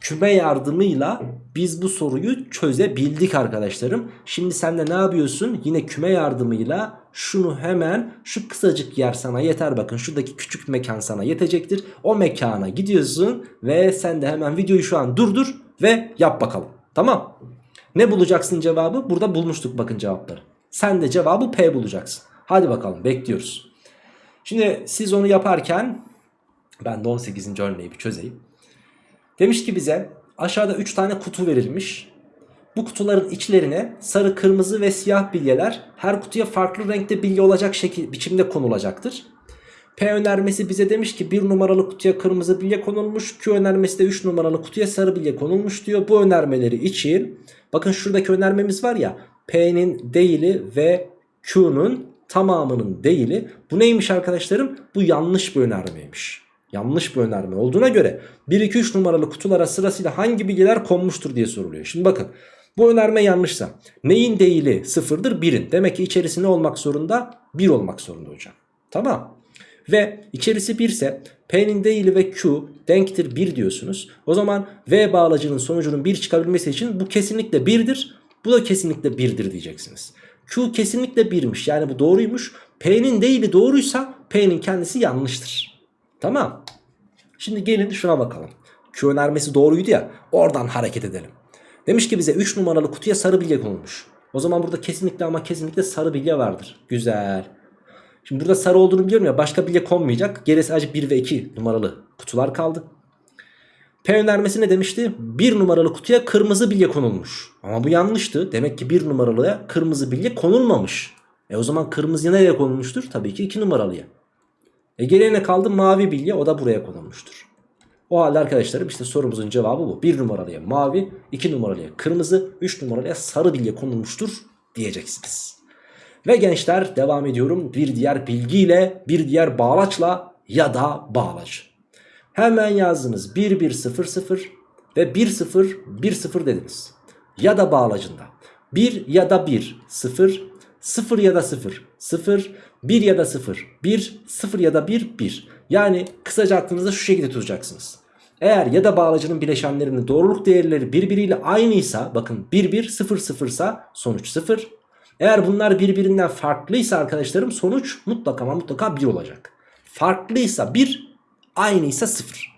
Küme yardımıyla biz bu soruyu çözebildik arkadaşlarım. Şimdi sen de ne yapıyorsun? Yine küme yardımıyla şunu hemen şu kısacık yer sana yeter bakın şuradaki küçük mekan sana yetecektir. O mekana gidiyorsun ve sen de hemen videoyu şu an durdur ve yap bakalım. Tamam. Ne bulacaksın cevabı? Burada bulmuştuk bakın cevapları. Sen de cevabı P bulacaksın. Hadi bakalım bekliyoruz. Şimdi siz onu yaparken ben de 18. örneği bir çözeyim. Demiş ki bize aşağıda 3 tane kutu verilmiş. Bu kutuların içlerine sarı, kırmızı ve siyah bilyeler her kutuya farklı renkte bilye olacak şekil, biçimde konulacaktır. P önermesi bize demiş ki 1 numaralı kutuya kırmızı bilye konulmuş. Q önermesi de 3 numaralı kutuya sarı bilye konulmuş diyor. Bu önermeleri için bakın şuradaki önermemiz var ya P'nin değili ve Q'nun tamamının değili. Bu neymiş arkadaşlarım? Bu yanlış bir önermeymiş. Yanlış bir önerme olduğuna göre 1 2 3 numaralı kutulara sırasıyla hangi bilgiler konmuştur diye soruluyor. Şimdi bakın bu önerme yanlışsa neyin değili sıfırdır? 1'in. Demek ki içerisi ne olmak zorunda? 1 olmak zorunda hocam. Tamam. Ve içerisi 1 ise P'nin değili ve Q denktir 1 diyorsunuz. O zaman V bağlacının sonucunun 1 çıkabilmesi için bu kesinlikle 1'dir. Bu da kesinlikle 1'dir diyeceksiniz. Q kesinlikle 1'miş yani bu doğruymuş. P'nin değili doğruysa P'nin kendisi yanlıştır. Tamam. Şimdi gelin şuna bakalım. Q önermesi doğruydu ya oradan hareket edelim. Demiş ki bize 3 numaralı kutuya sarı bilye konulmuş. O zaman burada kesinlikle ama kesinlikle sarı bilye vardır. Güzel. Şimdi burada sarı olduğunu biliyorum ya başka bilye konmayacak. Geriye sadece 1 ve 2 numaralı kutular kaldı. P önermesi ne demişti? 1 numaralı kutuya kırmızı bilye konulmuş. Ama bu yanlıştı. Demek ki 1 numaralıya kırmızı bilye konulmamış. E o zaman kırmızı nereye konulmuştur? Tabii ki 2 numaralıya. E geriye ne kaldı? Mavi bilye o da buraya konulmuştur. O halde arkadaşlarım işte sorumuzun cevabı bu. 1 numaralıya mavi, 2 numaralıya kırmızı, 3 numaralıya sarı bilye konulmuştur diyeceksiniz. Ve gençler devam ediyorum bir diğer bilgiyle, bir diğer bağlaçla ya da bağlaç. Hemen yazdınız 1 1 0 0 ve 1 0 1 0 dediniz. Ya da bağlacında 1 ya da 1 0 0 ya da 0 0 1 ya da 0 1 0 ya da 1 1. Yani kısaca aklınızda şu şekilde tutacaksınız. Eğer ya da bağlacının bileşenlerinin doğruluk değerleri birbiriyle aynıysa bakın 1 1 0 0 ise sonuç 0. Eğer bunlar birbirinden farklıysa arkadaşlarım sonuç mutlaka ama mutlaka 1 olacak. Farklıysa 1 aynıysa 0.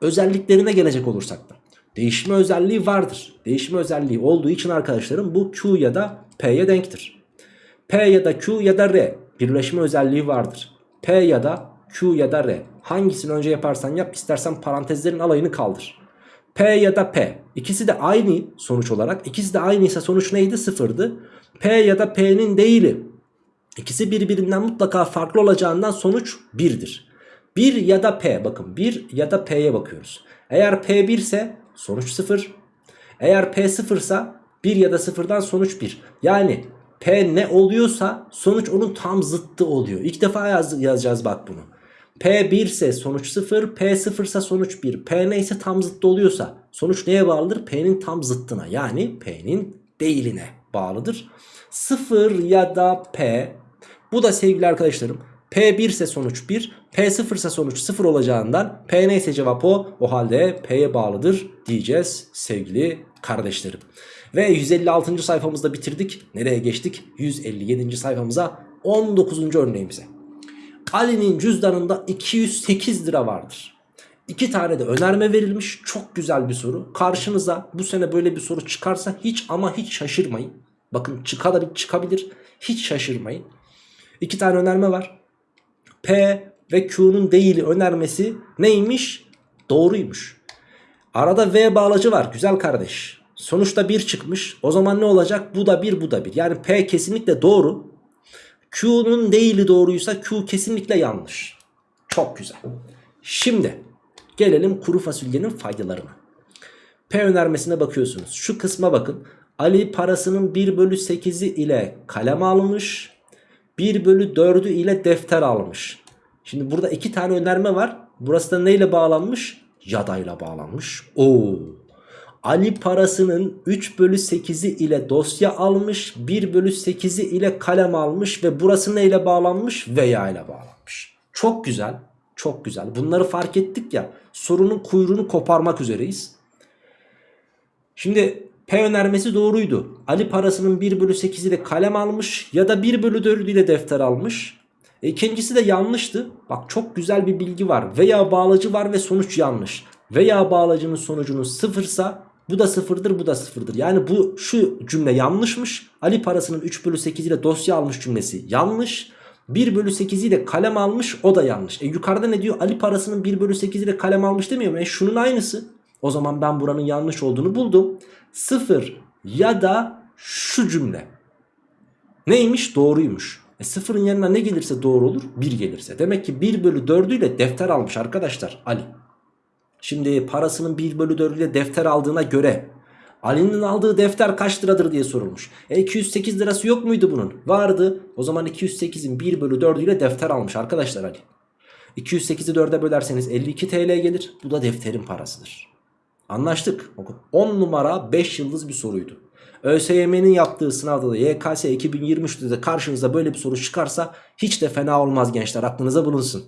Özelliklerine gelecek olursak da değişme özelliği vardır. Değişme özelliği olduğu için arkadaşlarım bu Q ya da P'ye denktir. P ya da Q ya da R birleşme özelliği vardır. P ya da Q ya da R hangisini önce yaparsan yap istersen parantezlerin alayını kaldır. P ya da P ikisi de aynı sonuç olarak ikisi de aynıysa sonuç neydi sıfırdı. P ya da P'nin değili ikisi birbirinden mutlaka farklı olacağından sonuç 1'dir. 1 ya da P bakın 1 ya da P'ye bakıyoruz. Eğer P 1 ise sonuç 0. Eğer P 0 ise 1 ya da 0'dan sonuç 1. Yani P ne oluyorsa sonuç onun tam zıttı oluyor. İlk defa yaz, yazacağız bak bunu. P 1 ise sonuç 0, P 0 ise sonuç 1. P neyse tam zıttı oluyorsa sonuç neye bağlıdır? P'nin tam zıttına yani P'nin değiline bağlıdır. 0 ya da P bu da sevgili arkadaşlarım P1 ise sonuç 1, P0 ise sonuç 0 olacağından P neyse cevap o. O halde P'ye bağlıdır diyeceğiz sevgili kardeşlerim. Ve 156. sayfamızda bitirdik. Nereye geçtik? 157. sayfamıza 19. örneğimize. Ali'nin cüzdanında 208 lira vardır. İki tane de önerme verilmiş. Çok güzel bir soru. Karşınıza bu sene böyle bir soru çıkarsa hiç ama hiç şaşırmayın. Bakın çıkabilir, çıkabilir. Hiç şaşırmayın. İki tane önerme var. P ve Q'nun değili önermesi neymiş? Doğruymuş. Arada V bağlacı var güzel kardeş. Sonuçta 1 çıkmış. O zaman ne olacak? Bu da 1 bu da 1. Yani P kesinlikle doğru. Q'nun değili doğruysa Q kesinlikle yanlış. Çok güzel. Şimdi gelelim kuru fasulyenin faydalarına. P önermesine bakıyorsunuz. Şu kısma bakın. Ali parasının 1 bölü 8'i ile kalem almış. 1 bölü 4'ü ile defter almış. Şimdi burada iki tane önerme var. Burası da neyle bağlanmış? Yadayla bağlanmış. Oo. Ali parasının 3 bölü 8'i ile dosya almış. 1 bölü 8'i ile kalem almış. Ve burası neyle bağlanmış? Veya ile bağlanmış. Çok güzel. Çok güzel. Bunları fark ettik ya. Sorunun kuyruğunu koparmak üzereyiz. Şimdi P önermesi doğruydu. Ali parasının 1 bölü 8 ile kalem almış ya da 1 bölü 4 ile defter almış. E, ikincisi de yanlıştı. Bak çok güzel bir bilgi var. Veya bağlacı var ve sonuç yanlış. Veya bağlacının sonucunuz sıfırsa bu da sıfırdır bu da sıfırdır. Yani bu şu cümle yanlışmış. Ali parasının 3 bölü 8 ile dosya almış cümlesi yanlış. 1 bölü 8 ile kalem almış o da yanlış. E yukarıda ne diyor? Ali parasının 1 bölü 8 ile kalem almış demiyor mu? E şunun aynısı. O zaman ben buranın yanlış olduğunu buldum. 0 ya da şu cümle. Neymiş? Doğruymuş. E sıfırın yanına ne gelirse doğru olur? 1 gelirse. Demek ki 1 bölü 4 ile defter almış arkadaşlar Ali. Şimdi parasının 1 bölü 4 ile defter aldığına göre Ali'nin aldığı defter kaç liradır diye sorulmuş. E 208 lirası yok muydu bunun? Vardı. O zaman 208'in 1 bölü 4 ile defter almış arkadaşlar Ali. 208'i 4'e bölerseniz 52 TL gelir. Bu da defterin parasıdır. Anlaştık. 10 numara 5 yıldız bir soruydu. ÖSYM'nin yaptığı sınavda da YKS 2023'te de karşınıza böyle bir soru çıkarsa hiç de fena olmaz gençler aklınıza bulunsun.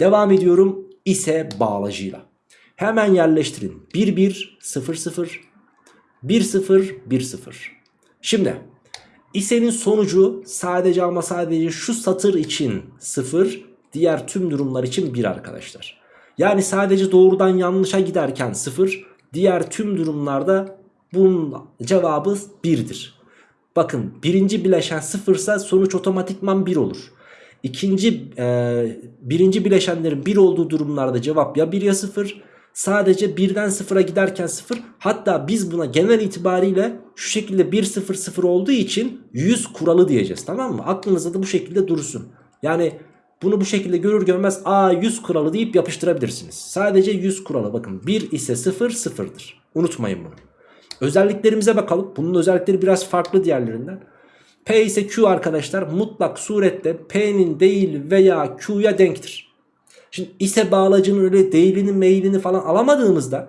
Devam ediyorum ise bağlacıyla. Hemen yerleştirin. 1 1 0 0 1 0 1 0. Şimdi isenin sonucu sadece ama sadece şu satır için 0 diğer tüm durumlar için 1 arkadaşlar. Yani sadece doğrudan yanlışa giderken 0 diğer tüm durumlarda bunun cevabı 1'dir. Bakın birinci bileşen 0 ise sonuç otomatikman 1 olur. İkinci e, birinci bileşenlerin 1 olduğu durumlarda cevap ya 1 ya 0 sadece birden sıfıra giderken sıfır hatta biz buna genel itibariyle şu şekilde 1 0 0 olduğu için 100 kuralı diyeceğiz tamam mı? Aklınızda da bu şekilde dursun. Yani bunu bu şekilde görür görmez a 100 kuralı deyip yapıştırabilirsiniz. Sadece 100 kuralı bakın 1 ise 0 sıfırdır. Unutmayın bunu. Özelliklerimize bakalım. Bunun özellikleri biraz farklı diğerlerinden. P ise Q arkadaşlar mutlak surette P'nin değil veya Q'ya denktir. Şimdi ise bağlacının öyle değilini mailini falan alamadığımızda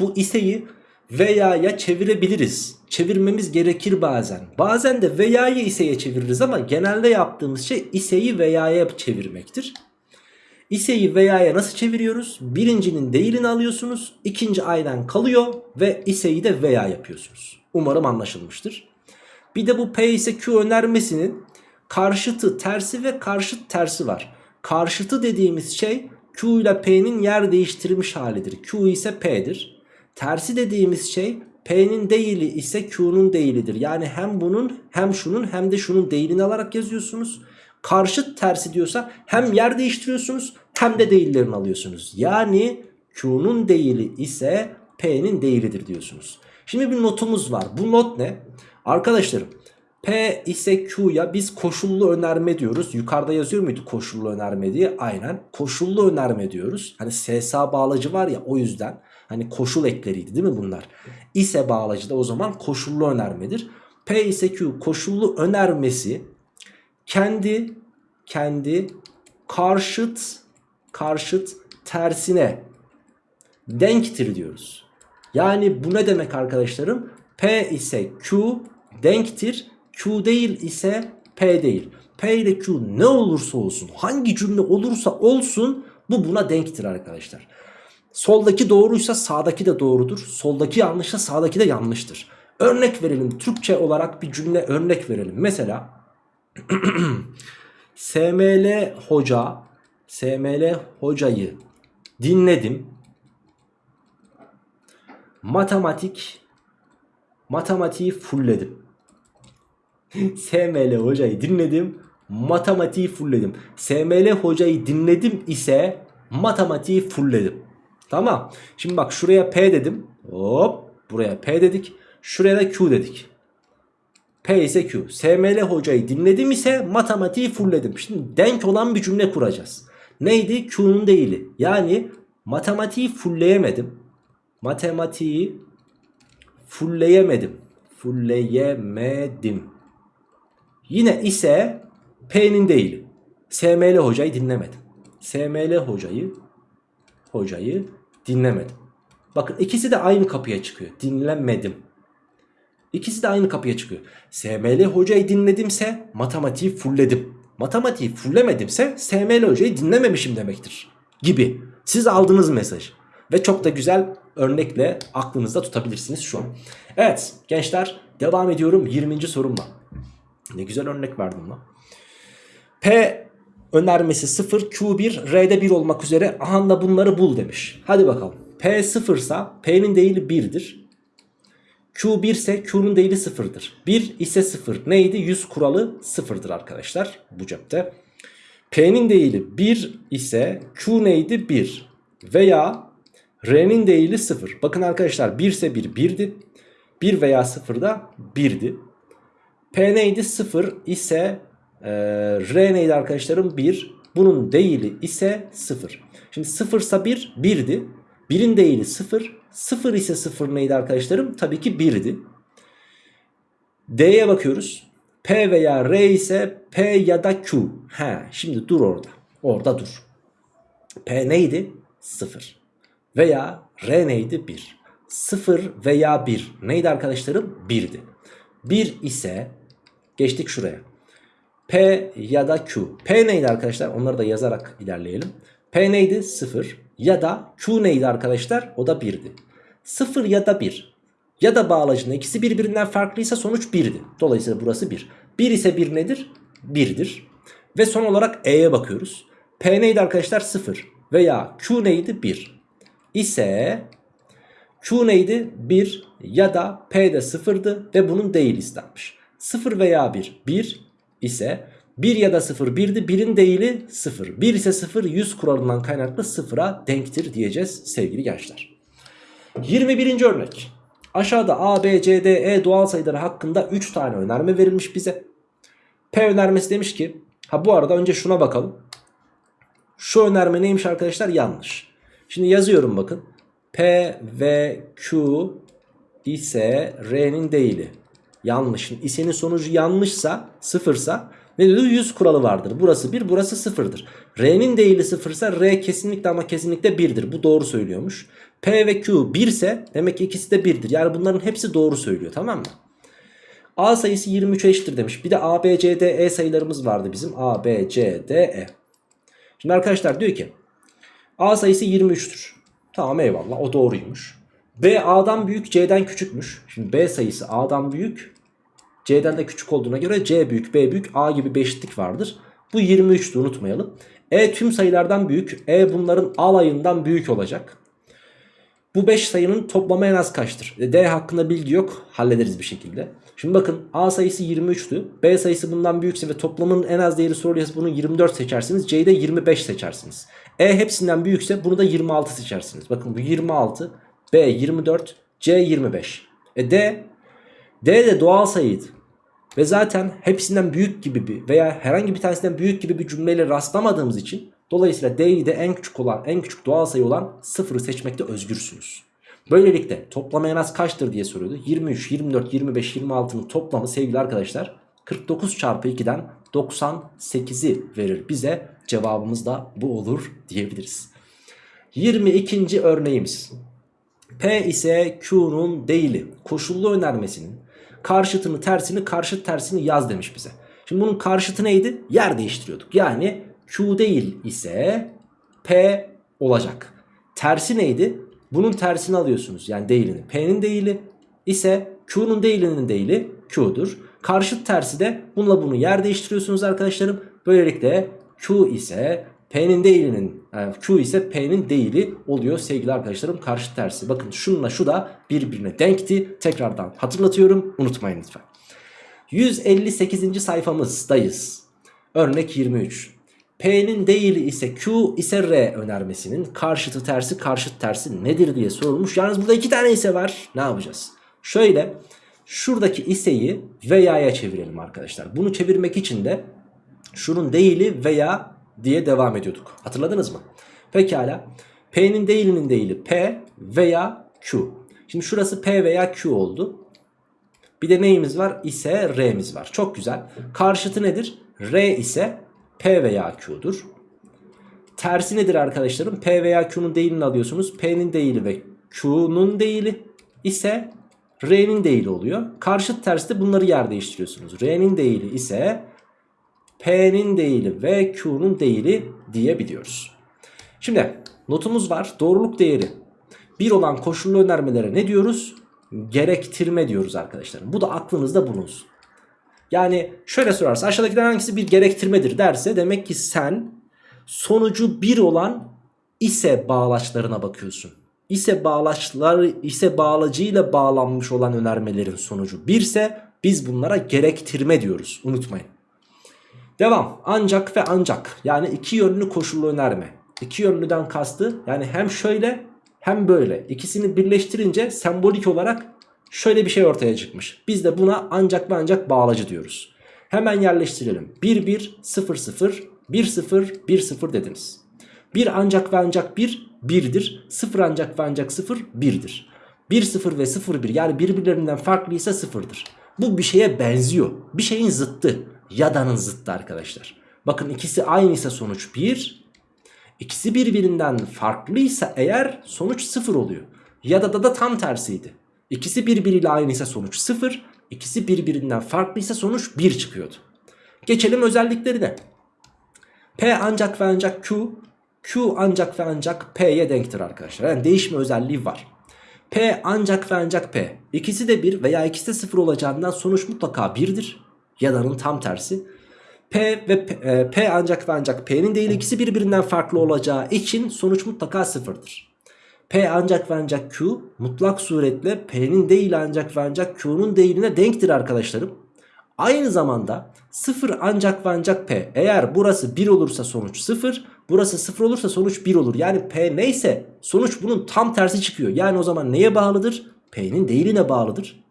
bu iseyi veya'ya çevirebiliriz. Çevirmemiz gerekir bazen. Bazen de veya'yı iseye çeviririz ama genelde yaptığımız şey iseyi veya'ya çevirmektir. İseyi veya'ya nasıl çeviriyoruz? Birincinin değilini alıyorsunuz. ikinci aydan kalıyor ve iseyi de veya yapıyorsunuz. Umarım anlaşılmıştır. Bir de bu P ise Q önermesinin karşıtı tersi ve karşıt tersi var. Karşıtı dediğimiz şey Q ile P'nin yer değiştirmiş halidir. Q ise P'dir. Tersi dediğimiz şey P'nin değili ise Q'nun değilidir. Yani hem bunun hem şunun hem de şunun değilini alarak yazıyorsunuz. Karşıt tersi diyorsa hem yer değiştiriyorsunuz hem de değillerini alıyorsunuz. Yani Q'nun değili ise P'nin değilidir diyorsunuz. Şimdi bir notumuz var. Bu not ne? Arkadaşlarım P ise Q'ya biz koşullu önerme diyoruz. Yukarıda yazıyor muydu koşullu önerme diye? Aynen. Koşullu önerme diyoruz. Hani SSA bağlacı var ya o yüzden. Hani koşul ekleriydi değil mi bunlar? İse bağlacı da o zaman koşullu önermedir. P ise Q koşullu önermesi kendi kendi karşıt karşıt tersine denktir diyoruz. Yani bu ne demek arkadaşlarım? P ise Q denktir Q değil ise P değil. P ile Q ne olursa olsun hangi cümle olursa olsun bu buna denktir arkadaşlar. Soldaki doğruysa sağdaki de doğrudur. Soldaki yanlışsa sağdaki de yanlıştır. Örnek verelim Türkçe olarak bir cümle örnek verelim. Mesela SML hoca SML hocayı dinledim. Matematik matematiği fullledim. SML hocayı dinledim. Matematiği fullledim. SML hocayı dinledim ise matematiği fullledim. Tamam. Şimdi bak şuraya P dedim. Hop. Buraya P dedik. Şuraya da Q dedik. P ise Q. SML hocayı dinledim ise matematiği fullledim. Şimdi denk olan bir cümle kuracağız. Neydi? Q'nun değili. Yani matematiği fullleyemedim. Matematiği fullleyemedim. Fullleyemedim. Yine ise P'nin değili. SML hocayı dinlemedim. SML hocayı hocayı dinlemedim. Bakın ikisi de aynı kapıya çıkıyor. Dinlemedim. İkisi de aynı kapıya çıkıyor. SML hocayı dinledimse matematiği fullledim. Matematiği fullemedimse SML hocayı dinlememişim demektir. Gibi. Siz aldınız mesaj. Ve çok da güzel örnekle aklınızda tutabilirsiniz şu an. Evet gençler devam ediyorum 20. sorumla. Ne güzel örnek verdim lan. P önermesi 0 Q1 R'de 1 olmak üzere aha da bunları bul demiş. Hadi bakalım. P 0 ise P'nin değili 1'dir. Q 1 ise Q'nun değili 0'dır. 1 ise 0. Neydi? 100 kuralı 0'dır arkadaşlar bu cepte. P'nin değili 1 ise Q neydi? 1. Veya R'nin değili 0. Bakın arkadaşlar 1 ise 1 1'di. 1 veya 0 da 1'di. P neydi? 0 ise e, R neydi arkadaşlarım? 1. Bunun değili ise 0. Şimdi 0 ise 1 1'di. 1'in değili 0. 0 ise 0 neydi arkadaşlarım? Tabii ki 1'di. D'ye bakıyoruz. P veya R ise P ya da Q. He, şimdi dur orada. Orada dur. P neydi? 0. Veya R neydi? 1. 0 veya 1 neydi arkadaşlarım? 1'di. 1 ise geçtik şuraya. P ya da Q. P neydi arkadaşlar? Onları da yazarak ilerleyelim. P neydi? 0. Ya da Q neydi arkadaşlar? O da 1'di. 0 ya da 1. Ya da bağlacının ikisi birbirinden farklıysa sonuç 1'di. Dolayısıyla burası 1. 1 ise 1 nedir? 1'dir. Ve son olarak E'ye bakıyoruz. P neydi arkadaşlar? 0. Veya Q neydi? 1. İse Q neydi? 1 ya da P de 0'dı ve bunun değil istenmiş. 0 veya 1 1 ise 1 ya da 0 1'di 1'in değili 0. 1 ise 0 100 kuralından kaynaklı 0'a denktir diyeceğiz sevgili gençler. 21. örnek. Aşağıda A, B, C, D, E doğal sayıları hakkında 3 tane önerme verilmiş bize. P önermesi demiş ki ha bu arada önce şuna bakalım. Şu önerme neymiş arkadaşlar? Yanlış. Şimdi yazıyorum bakın. P ve Q ise R'nin değili. Yanlış. İsenin sonucu yanlışsa sıfırsa ne diyor? 100 kuralı vardır. Burası 1 burası sıfırdır. R'nin değili sıfırsa R kesinlikle ama kesinlikle 1'dir. Bu doğru söylüyormuş. P ve Q 1 ise demek ki ikisi de 1'dir. Yani bunların hepsi doğru söylüyor tamam mı? A sayısı 23 eşittir demiş. Bir de A, B, C, D, E sayılarımız vardı bizim. A, B, C, D, E. Şimdi arkadaşlar diyor ki A sayısı 23'tür. Tamam eyvallah o doğruymuş. B A'dan büyük C'den küçükmüş. Şimdi B sayısı A'dan büyük C'den de küçük olduğuna göre C büyük B büyük A gibi bir eşitlik vardır. Bu 23'tü unutmayalım. E tüm sayılardan büyük. E bunların alayından büyük olacak. Bu 5 sayının toplamı en az kaçtır? E, D hakkında bilgi yok. Hallederiz bir şekilde. Şimdi bakın A sayısı 23'tü. B sayısı bundan büyükse ve toplamın en az değeri soruluyorsa bunu 24 seçersiniz. C'yi de 25 seçersiniz. E hepsinden büyükse bunu da 26 seçersiniz. Bakın bu 26. B 24. C 25. E D D de doğal sayıydı. Ve zaten hepsinden büyük gibi bir veya herhangi bir tanesinden büyük gibi bir cümleyle rastlamadığımız için dolayısıyla D'yi de en küçük olan en küçük doğal sayı olan sıfırı seçmekte özgürsünüz. Böylelikle toplamı en az kaçtır diye soruyordu. 23, 24, 25, 26'nın toplamı sevgili arkadaşlar 49 çarpı 2'den 98'i verir bize. Cevabımız da bu olur diyebiliriz. 22. örneğimiz. P ise Q'nun değili koşullu önermesinin karşıtını tersini karşıt tersini yaz demiş bize. Şimdi bunun karşıtı neydi? Yer değiştiriyorduk. Yani Q değil ise P olacak. Tersi neydi? Bunun tersini alıyorsunuz. Yani değilini. P'nin değili ise Q'nun değilinin değili Q'dur. Karşıt tersi de bununla bunu yer değiştiriyorsunuz arkadaşlarım. Böylelikle Q ise P'nin değilinin yani Q ise P'nin değili oluyor sevgili arkadaşlarım karşı tersi. Bakın şununla şu da birbirine denkti. Tekrardan hatırlatıyorum unutmayın lütfen. 158. sayfamızdayız. Örnek 23. P'nin değili ise Q ise R önermesinin karşıtı tersi karşıt tersi nedir diye sorulmuş. Yalnız burada iki tane ise var. Ne yapacağız? Şöyle şuradaki iseyi veya'ya çevirelim arkadaşlar. Bunu çevirmek için de şunun değili veya diye devam ediyorduk. Hatırladınız mı? Pekala. P'nin değilinin değili P veya Q. Şimdi şurası P veya Q oldu. Bir de neyimiz var? İse R'miz var. Çok güzel. Karşıtı nedir? R ise P veya Q'dur. Tersi nedir arkadaşlarım? P veya Q'nun değilini alıyorsunuz. P'nin değili ve Q'nun değili ise R'nin değili oluyor. Karşıt tersi bunları yer değiştiriyorsunuz. R'nin değili ise P'nin değili ve Q'nun değili diyebiliyoruz. Şimdi notumuz var. Doğruluk değeri 1 olan koşullu önermelere ne diyoruz? Gerektirme diyoruz arkadaşlar. Bu da aklınızda bulunsun. Yani şöyle sorarsa aşağıdakilerden hangisi bir gerektirmedir derse demek ki sen sonucu 1 olan ise bağlaçlarına bakıyorsun. İse bağlaçlar ise bağlacıyla bağlanmış olan önermelerin sonucu 1 ise biz bunlara gerektirme diyoruz. Unutmayın. Devam. Ancak ve ancak yani iki yönlü koşullu önerme. İki yönlüden kastı yani hem şöyle hem böyle. İkisini birleştirince sembolik olarak şöyle bir şey ortaya çıkmış. Biz de buna ancak ve ancak bağlacı diyoruz. Hemen yerleştirelim. 1 1 0 0 1 0 1 0 dediniz. 1 ancak ve ancak 1 1'dir. 0 ancak ve ancak 0 1'dir. 1 0 ve 0 1 yani birbirlerinden farklıysa 0'dır. Bu bir şeye benziyor. Bir şeyin zıttı. Yada'nın zıttı arkadaşlar. Bakın ikisi aynıysa sonuç 1. İkisi birbirinden farklıysa eğer sonuç 0 oluyor. Yada'da da tam tersiydi. İkisi birbiriyle aynıysa sonuç 0. İkisi birbirinden farklıysa sonuç 1 çıkıyordu. Geçelim özelliklerine. P ancak ve ancak Q, Q ancak ve ancak P'ye denktir arkadaşlar. Yani değişme özelliği var. P ancak ve ancak P. İkisi de 1 veya ikisi de 0 olacağından sonuç mutlaka 1'dir. Yada'nın tam tersi. P ve P, e, P ancak ve ancak P'nin değil ikisi birbirinden farklı olacağı için sonuç mutlaka sıfırdır. P ancak ve ancak Q mutlak suretle P'nin değil ancak ve ancak Q'nun değiline denktir arkadaşlarım. Aynı zamanda 0 ancak ve ancak P. Eğer burası 1 olursa sonuç 0, burası 0 olursa sonuç 1 olur. Yani P neyse sonuç bunun tam tersi çıkıyor. Yani o zaman neye bağlıdır? P'nin değiline bağlıdır.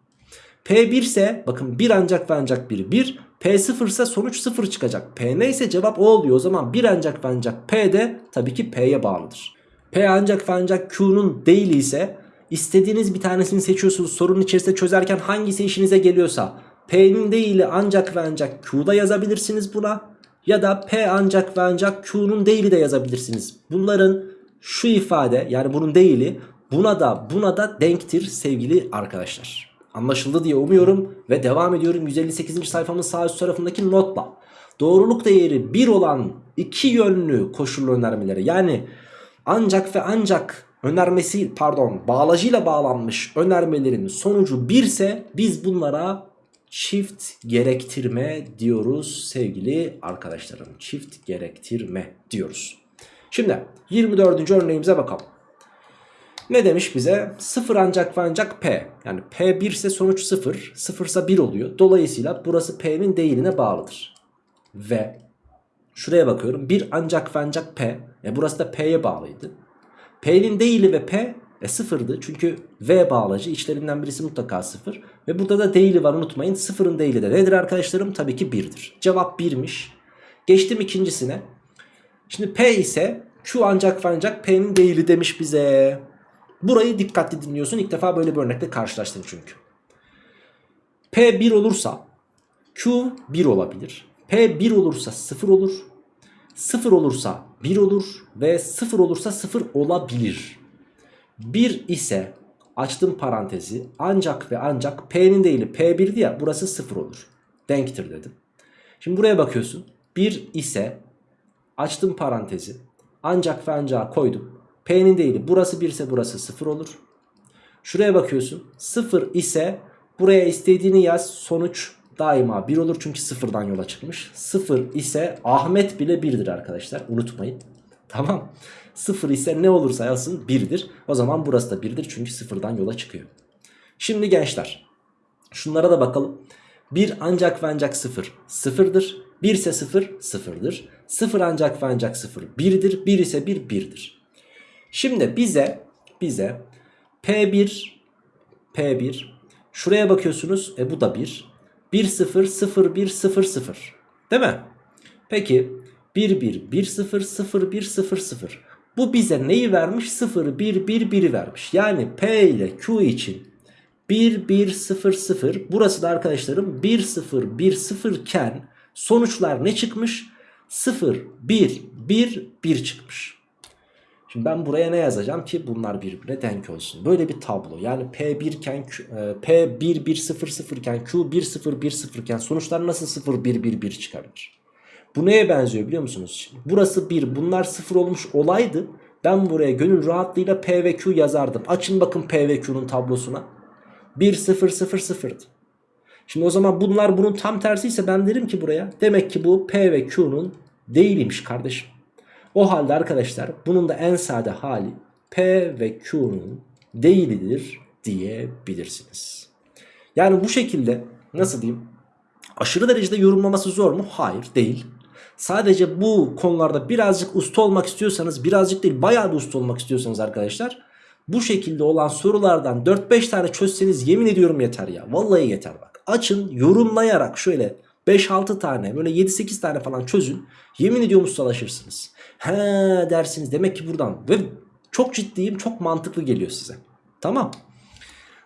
P1 ise bakın 1 ancak ve ancak 1 1. P0 ise sonuç 0 çıkacak. P neyse cevap o oluyor. O zaman 1 ancak ve ancak P de tabii ki P'ye bağlıdır. P ancak ve ancak Q'nun değili ise istediğiniz bir tanesini seçiyorsunuz. Sorunun içerisinde çözerken hangisi işinize geliyorsa P'nin değili ancak ve ancak Q'da yazabilirsiniz buna. Ya da P ancak ve ancak Q'nun değili de yazabilirsiniz. Bunların şu ifade yani bunun değili buna da buna da denktir sevgili arkadaşlar. Anlaşıldı diye umuyorum ve devam ediyorum 158. sayfamın sağ üst tarafındaki notla. Doğruluk değeri 1 olan iki yönlü koşullu önermeleri yani ancak ve ancak önermesi pardon bağlacıyla bağlanmış önermelerin sonucu 1 ise biz bunlara çift gerektirme diyoruz sevgili arkadaşlarım. Çift gerektirme diyoruz. Şimdi 24. örneğimize bakalım. Ne demiş bize? 0 ancak ve ancak P. Yani P 1 ise sonuç 0. 0 ise 1 oluyor. Dolayısıyla burası P'nin değiline bağlıdır. Ve şuraya bakıyorum. 1 ancak ve ancak P. E burası da P'ye bağlıydı. P'nin değili ve P e sıfırdı. Çünkü V bağlacı içlerinden birisi mutlaka sıfır. Ve burada da değili var unutmayın. Sıfırın değili de nedir arkadaşlarım? Tabii ki 1'dir. Cevap 1'miş. Geçtim ikincisine. Şimdi P ise Q ancak ve ancak P'nin değili demiş bize. Burayı dikkatli dinliyorsun. İlk defa böyle bir örnekle karşılaştım çünkü. P 1 olursa Q 1 olabilir. P 1 olursa 0 olur. 0 olursa 1 olur ve 0 olursa 0 olabilir. 1 ise açtım parantezi ancak ve ancak P'nin değili P1'di ya burası 0 olur. Denktir dedim. Şimdi buraya bakıyorsun. 1 ise açtım parantezi ancak ve ancak koydum. P'nin değili burası 1 ise burası 0 olur. Şuraya bakıyorsun. 0 ise buraya istediğini yaz. Sonuç daima 1 olur çünkü sıfırdan yola çıkmış. 0 ise Ahmet bile 1'dir arkadaşlar. Unutmayın. Tamam. 0 ise ne olursa yazsın 1'dir. O zaman burası da 1'dir çünkü sıfırdan yola çıkıyor. Şimdi gençler şunlara da bakalım. 1 ancak ve ancak 0 sıfırdır. 1 ise 0 sıfırdır. 0 ancak ve ancak 0 1'dir. 1 ise 1 1'dir. Şimdi bize bize P1 P1 şuraya bakıyorsunuz. E bu da 1. 1 0 0 1 0 0. Değil mi? Peki 1 1 1 0 0 1 0 0. Bu bize neyi vermiş? 0 1 1 1'i vermiş. Yani P ile Q için 1 1 0 0 burası da arkadaşlarım 1 0 1 0 iken sonuçlar ne çıkmış? 0 1 1 1 çıkmış. Şimdi ben buraya ne yazacağım ki bunlar birbirine denk olsun. Böyle bir tablo. Yani P1 iken e, P1 1 0 0 iken Q1 0 1 0 iken sonuçlar nasıl 0 1 1 1 çıkabilir? Bu neye benziyor biliyor musunuz? Şimdi burası 1 bunlar 0 olmuş olaydı. Ben buraya gönül rahatlığıyla P ve Q yazardım. Açın bakın P ve Q'nun tablosuna. 1 0 0 0'dı. Şimdi o zaman bunlar bunun tam tersi ise ben derim ki buraya demek ki bu P ve Q'nun değiliymiş kardeşim. O halde arkadaşlar bunun da en sade hali P ve Q'nun değilidir diyebilirsiniz. Yani bu şekilde nasıl diyeyim aşırı derecede yorumlaması zor mu? Hayır değil. Sadece bu konularda birazcık usta olmak istiyorsanız birazcık değil bayağı bir usta olmak istiyorsanız arkadaşlar bu şekilde olan sorulardan 4-5 tane çözseniz yemin ediyorum yeter ya. Vallahi yeter bak. Açın yorumlayarak şöyle 5-6 tane böyle 7-8 tane falan çözün. Yemin ediyorum ustalaşırsınız. He dersiniz demek ki buradan. Ve çok ciddiyim çok mantıklı geliyor size. Tamam.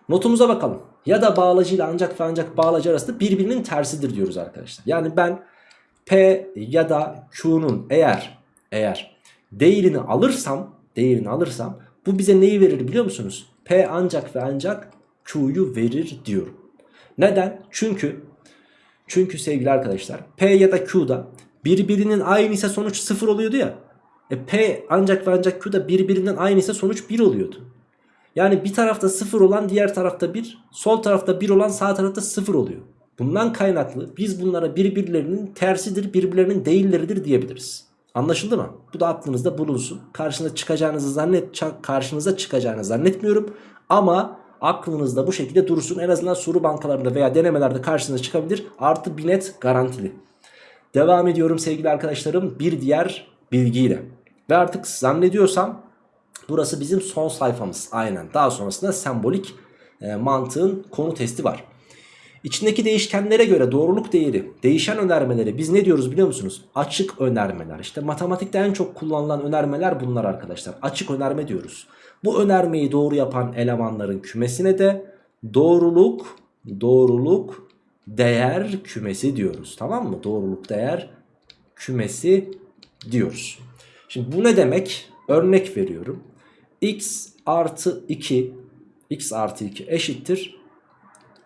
Notumuza bakalım. Ya da bağlacı ile ancak ve ancak bağlacı arasında birbirinin tersidir diyoruz arkadaşlar. Yani ben P ya da Q'nun eğer eğer değerini alırsam değerini alırsam bu bize neyi verir biliyor musunuz? P ancak ve ancak Q'yu verir diyorum. Neden? Çünkü çünkü sevgili arkadaşlar P ya da Q'da birbirinin aynı ise sonuç 0 oluyordu ya. E P ancak ve ancak Q'da birbirinden aynı ise sonuç 1 oluyordu. Yani bir tarafta 0 olan diğer tarafta 1, sol tarafta 1 olan sağ tarafta 0 oluyor. Bundan kaynaklı biz bunlara birbirlerinin tersidir, birbirlerinin değilleridir diyebiliriz. Anlaşıldı mı? Bu da aklınızda bulunsun. Karşınıza çıkacağınızı zannet karşınıza çıkacağını zannetmiyorum ama aklınızda bu şekilde dursun. En azından soru bankalarında veya denemelerde karşınıza çıkabilir. Artı bir net garantili. Devam ediyorum sevgili arkadaşlarım bir diğer bilgiyle. Ve artık zannediyorsam burası bizim son sayfamız. Aynen. Daha sonrasında sembolik e, mantığın konu testi var. İçindeki değişkenlere göre doğruluk değeri, değişen önermeleri biz ne diyoruz biliyor musunuz? Açık önermeler. İşte matematikte en çok kullanılan önermeler bunlar arkadaşlar. Açık önerme diyoruz. Bu önermeyi doğru yapan elemanların kümesine de doğruluk, doğruluk değer kümesi diyoruz. Tamam mı? Doğruluk değer kümesi diyoruz. Şimdi bu ne demek? Örnek veriyorum. x artı 2 x artı 2 eşittir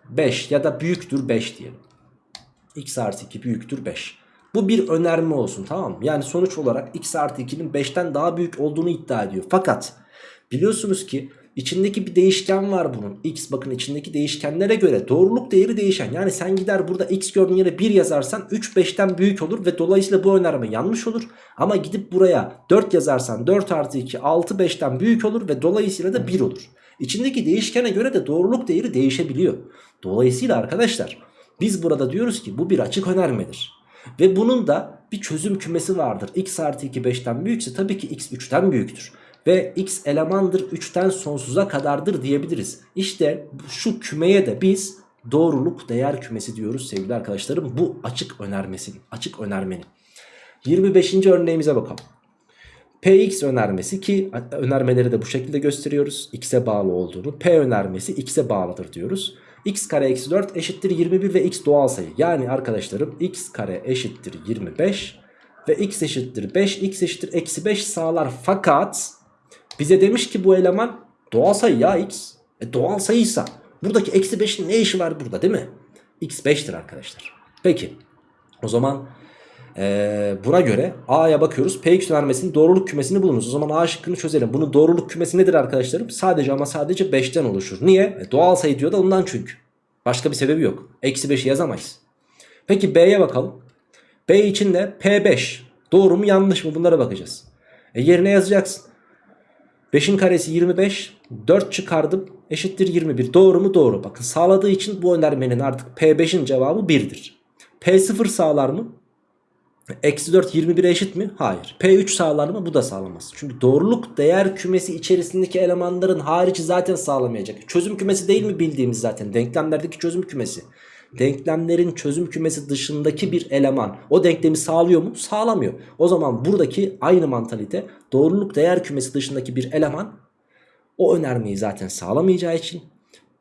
5 ya da büyüktür 5 diyelim. x artı 2 büyüktür 5. Bu bir önerme olsun tamam mı? Yani sonuç olarak x artı 2'nin 5'ten daha büyük olduğunu iddia ediyor. Fakat biliyorsunuz ki içindeki bir değişken var bunun. x bakın içindeki değişkenlere göre doğruluk değeri değişen. Yani sen gider burada x gördüğün yere 1 yazarsan 3 5'ten büyük olur ve dolayısıyla bu önerme yanlış olur. Ama gidip buraya 4 yazarsan 4 artı 2 6 5'ten büyük olur ve dolayısıyla da 1 olur. İçindeki değişkene göre de doğruluk değeri değişebiliyor. Dolayısıyla arkadaşlar biz burada diyoruz ki bu bir açık önermedir. Ve bunun da bir çözüm kümesi vardır. x artı 2 5'ten büyükse tabii ki x 3'ten büyüktür. Ve x elemandır 3'ten sonsuza kadardır diyebiliriz. İşte şu kümeye de biz doğruluk değer kümesi diyoruz sevgili arkadaşlarım. Bu açık önermesinin, açık önermenin. 25. örneğimize bakalım. Px önermesi ki önermeleri de bu şekilde gösteriyoruz. X'e bağlı olduğunu. P önermesi X'e bağlıdır diyoruz. X kare eksi 4 eşittir 21 ve X doğal sayı. Yani arkadaşlarım X kare eşittir 25 ve X eşittir 5. X eşittir eksi 5 sağlar. Fakat bize demiş ki bu eleman doğal sayı ya X. E doğal sayıysa buradaki eksi 5'in ne işi var burada değil mi? X 5'tir arkadaşlar. Peki o zaman ee, buna göre A'ya bakıyoruz. Px önermesinin doğruluk kümesini bulunuz. O zaman A şıkkını çözelim. Bunun doğruluk kümesi nedir arkadaşlarım? Sadece ama sadece 5'ten oluşur. Niye? E, doğal sayı diyor da ondan çünkü. Başka bir sebebi yok. Eksi 5'i yazamayız. Peki B'ye bakalım. B için de P5. Doğru mu yanlış mı bunlara bakacağız. E, yerine yazacaksın. 5'in karesi 25. 4 çıkardım. eşittir 21. Doğru mu? Doğru. Bakın sağladığı için bu önermenin artık P5'in cevabı 1'dir. P0 sağlar mı? Eksi 4 21'e eşit mi? Hayır. P3 sağlar mı? Bu da sağlamaz. Çünkü doğruluk değer kümesi içerisindeki elemanların harici zaten sağlamayacak. Çözüm kümesi değil mi bildiğimiz zaten? Denklemlerdeki çözüm kümesi. Denklemlerin çözüm kümesi dışındaki bir eleman o denklemi sağlıyor mu? Sağlamıyor. O zaman buradaki aynı mantalite doğruluk değer kümesi dışındaki bir eleman o önermeyi zaten sağlamayacağı için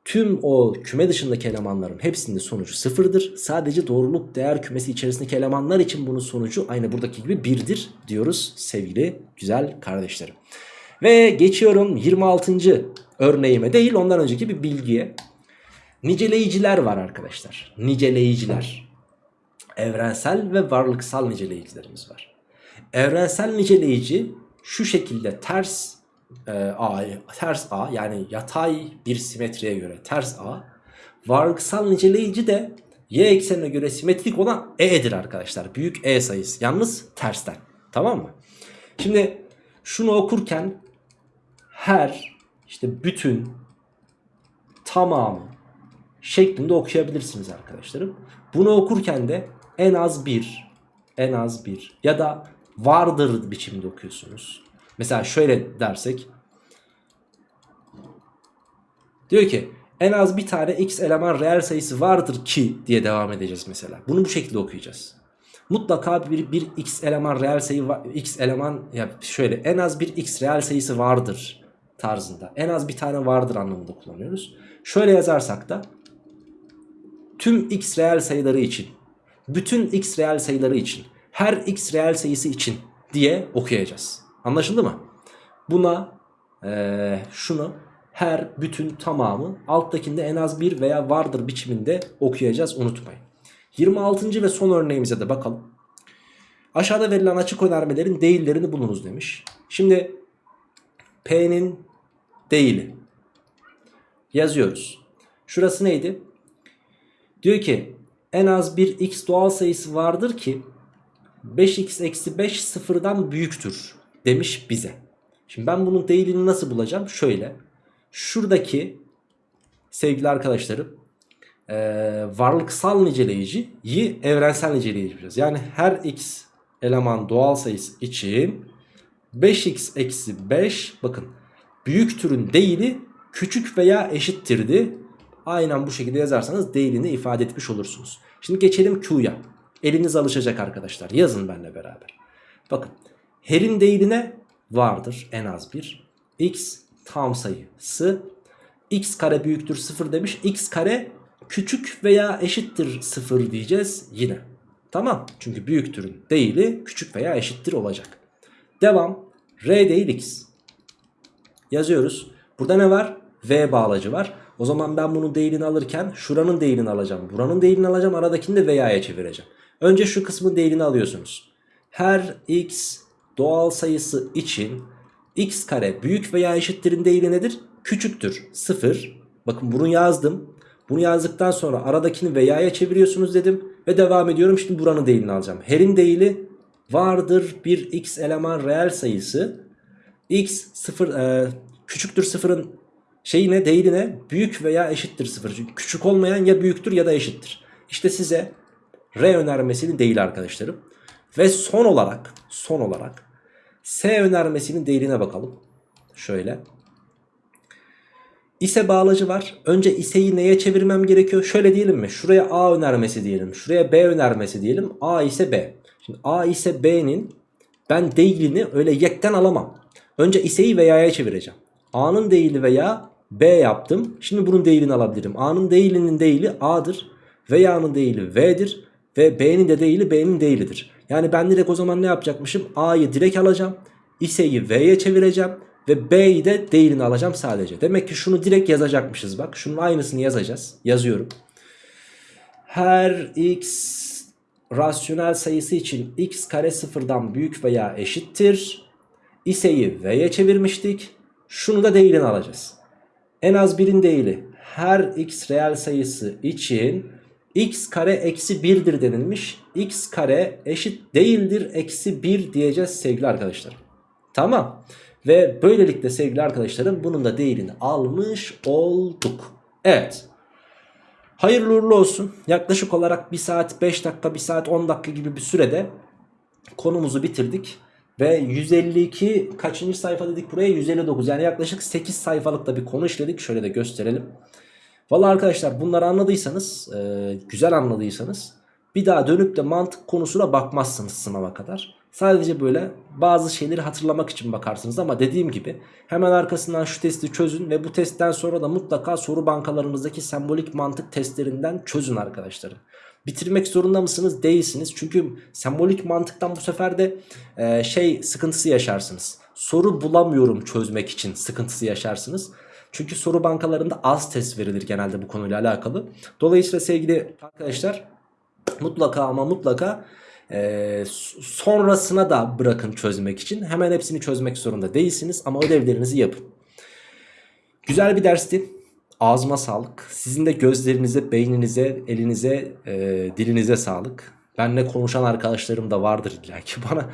tüm o küme dışındaki elemanların hepsinde sonucu sıfırdır. Sadece doğruluk değer kümesi içerisindeki elemanlar için bunun sonucu aynı buradaki gibi birdir diyoruz sevgili güzel kardeşlerim. Ve geçiyorum 26. örneğime değil ondan önceki bir bilgiye. Niceleyiciler var arkadaşlar. Niceleyiciler. Evrensel ve varlıksal niceleyicilerimiz var. Evrensel niceleyici şu şekilde ters e, A, ters A yani yatay bir simetriye göre ters A. Varlıksal niceleyici de y eksenine göre simetrik olan E'dir arkadaşlar. Büyük E sayısı. Yalnız tersten. Tamam mı? Şimdi şunu okurken her işte bütün tamamı şeklinde okuyabilirsiniz arkadaşlarım. Bunu okurken de en az bir, en az bir ya da vardır biçimde okuyorsunuz. Mesela şöyle dersek. Diyor ki en az bir tane x eleman reel sayısı vardır ki diye devam edeceğiz mesela. Bunu bu şekilde okuyacağız. Mutlaka bir, bir x eleman reel sayı x eleman ya şöyle en az bir x reel sayısı vardır tarzında. En az bir tane vardır anlamında kullanıyoruz. Şöyle yazarsak da tüm x reel sayıları için, bütün x reel sayıları için, her x reel sayısı için diye okuyacağız. Anlaşıldı mı? Buna ee, şunu her bütün tamamı alttakinde en az bir veya vardır biçiminde okuyacağız unutmayın. 26. ve son örneğimize de bakalım. Aşağıda verilen açık önermelerin değillerini bulunuz demiş. Şimdi P'nin değili yazıyoruz. Şurası neydi? Diyor ki en az bir x doğal sayısı vardır ki 5x eksi 5 sıfırdan büyüktür demiş bize. Şimdi ben bunun değilini nasıl bulacağım? Şöyle. Şuradaki sevgili arkadaşlarım e, varlıksal niceleyiciyi evrensel niceleyici yapacağız. Yani her x eleman doğal sayısı için 5x eksi 5 bakın büyük türün değili küçük veya eşittirdi. Aynen bu şekilde yazarsanız değilini ifade etmiş olursunuz. Şimdi geçelim Q'ya. Eliniz alışacak arkadaşlar. Yazın benimle beraber. Bakın her'in değiline vardır en az bir. X tam sayısı. X kare büyüktür 0 demiş. X kare küçük veya eşittir 0 diyeceğiz yine. Tamam. Çünkü büyüktürün değili küçük veya eşittir olacak. Devam. R değil X. Yazıyoruz. Burada ne var? V bağlacı var. O zaman ben bunun değilini alırken şuranın değilini alacağım. Buranın değilini alacağım. Aradakini de veya'ya çevireceğim. Önce şu kısmın değilini alıyorsunuz. Her x doğal sayısı için x kare büyük veya eşittirin değili nedir? Küçüktür. 0. Bakın bunu yazdım. Bunu yazdıktan sonra aradakini veya'ya çeviriyorsunuz dedim. Ve devam ediyorum. Şimdi buranın değilini alacağım. Her'in değili vardır bir x eleman reel sayısı. x 0 e, küçüktür 0'ın şeyi ne değili ne? Büyük veya eşittir 0. Çünkü küçük olmayan ya büyüktür ya da eşittir. İşte size R önermesinin değil arkadaşlarım. Ve son olarak son olarak S önermesinin değerine bakalım. Şöyle. İse bağlacı var. Önce iseyi neye çevirmem gerekiyor? Şöyle diyelim mi? Şuraya A önermesi diyelim. Şuraya B önermesi diyelim. A ise B. Şimdi A ise B'nin ben değilini öyle yekten alamam. Önce iseyi veya'ya çevireceğim. A'nın değili veya B yaptım. Şimdi bunun değilini alabilirim. A'nın değilinin değili A'dır. Veya'nın değili V'dir. Ve B'nin de değili B'nin değilidir. Yani ben direkt o zaman ne yapacakmışım? A'yı direkt alacağım. İse'yi V'ye çevireceğim. Ve B'yi de değilini alacağım sadece. Demek ki şunu direkt yazacakmışız bak. Şunun aynısını yazacağız. Yazıyorum. Her x rasyonel sayısı için x kare sıfırdan büyük veya eşittir. İse'yi V'ye çevirmiştik. Şunu da değilini alacağız. En az birin değili her x reel sayısı için x kare eksi 1'dir denilmiş. x kare eşit değildir eksi 1 diyeceğiz sevgili arkadaşlar. Tamam. Ve böylelikle sevgili arkadaşlarım bunun da değerini almış olduk. Evet. Hayırlı uğurlu olsun. Yaklaşık olarak 1 saat 5 dakika 1 saat 10 dakika gibi bir sürede konumuzu bitirdik. Ve 152 kaçıncı sayfa dedik buraya 159 yani yaklaşık 8 sayfalıkta bir konu işledik. Şöyle de gösterelim. Valla arkadaşlar bunları anladıysanız e, güzel anladıysanız bir daha dönüp de mantık konusuna bakmazsınız sınava kadar. Sadece böyle bazı şeyleri hatırlamak için bakarsınız ama dediğim gibi hemen arkasından şu testi çözün ve bu testten sonra da mutlaka soru bankalarınızdaki sembolik mantık testlerinden çözün arkadaşlarım. Bitirmek zorunda mısınız? Değilsiniz. Çünkü sembolik mantıktan bu sefer de e, şey sıkıntısı yaşarsınız. Soru bulamıyorum çözmek için sıkıntısı yaşarsınız. Çünkü soru bankalarında az test verilir genelde bu konuyla alakalı. Dolayısıyla sevgili arkadaşlar mutlaka ama mutlaka e, sonrasına da bırakın çözmek için. Hemen hepsini çözmek zorunda değilsiniz ama ödevlerinizi yapın. Güzel bir dersti. Ağzıma sağlık. Sizin de gözlerinize, beyninize, elinize, e, dilinize sağlık. Benle konuşan arkadaşlarım da vardır illa ki bana.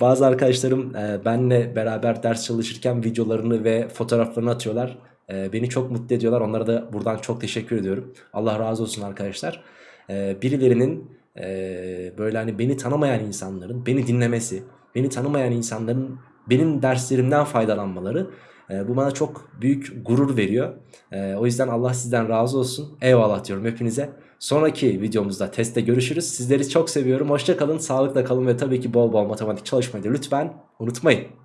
Bazı arkadaşlarım e, benle beraber ders çalışırken videolarını ve fotoğraflarını atıyorlar. E, beni çok mutlu ediyorlar. Onlara da buradan çok teşekkür ediyorum. Allah razı olsun arkadaşlar. E, birilerinin e, böyle hani beni tanımayan insanların beni dinlemesi, beni tanımayan insanların benim derslerimden faydalanmaları e, bu bana çok büyük gurur veriyor. E, o yüzden Allah sizden razı olsun. Eyvallah diyorum hepinize. Sonraki videomuzda testte görüşürüz. Sizleri çok seviyorum. Hoşça kalın, sağlıkla kalın ve tabii ki bol bol matematik çalışmayı da lütfen unutmayın.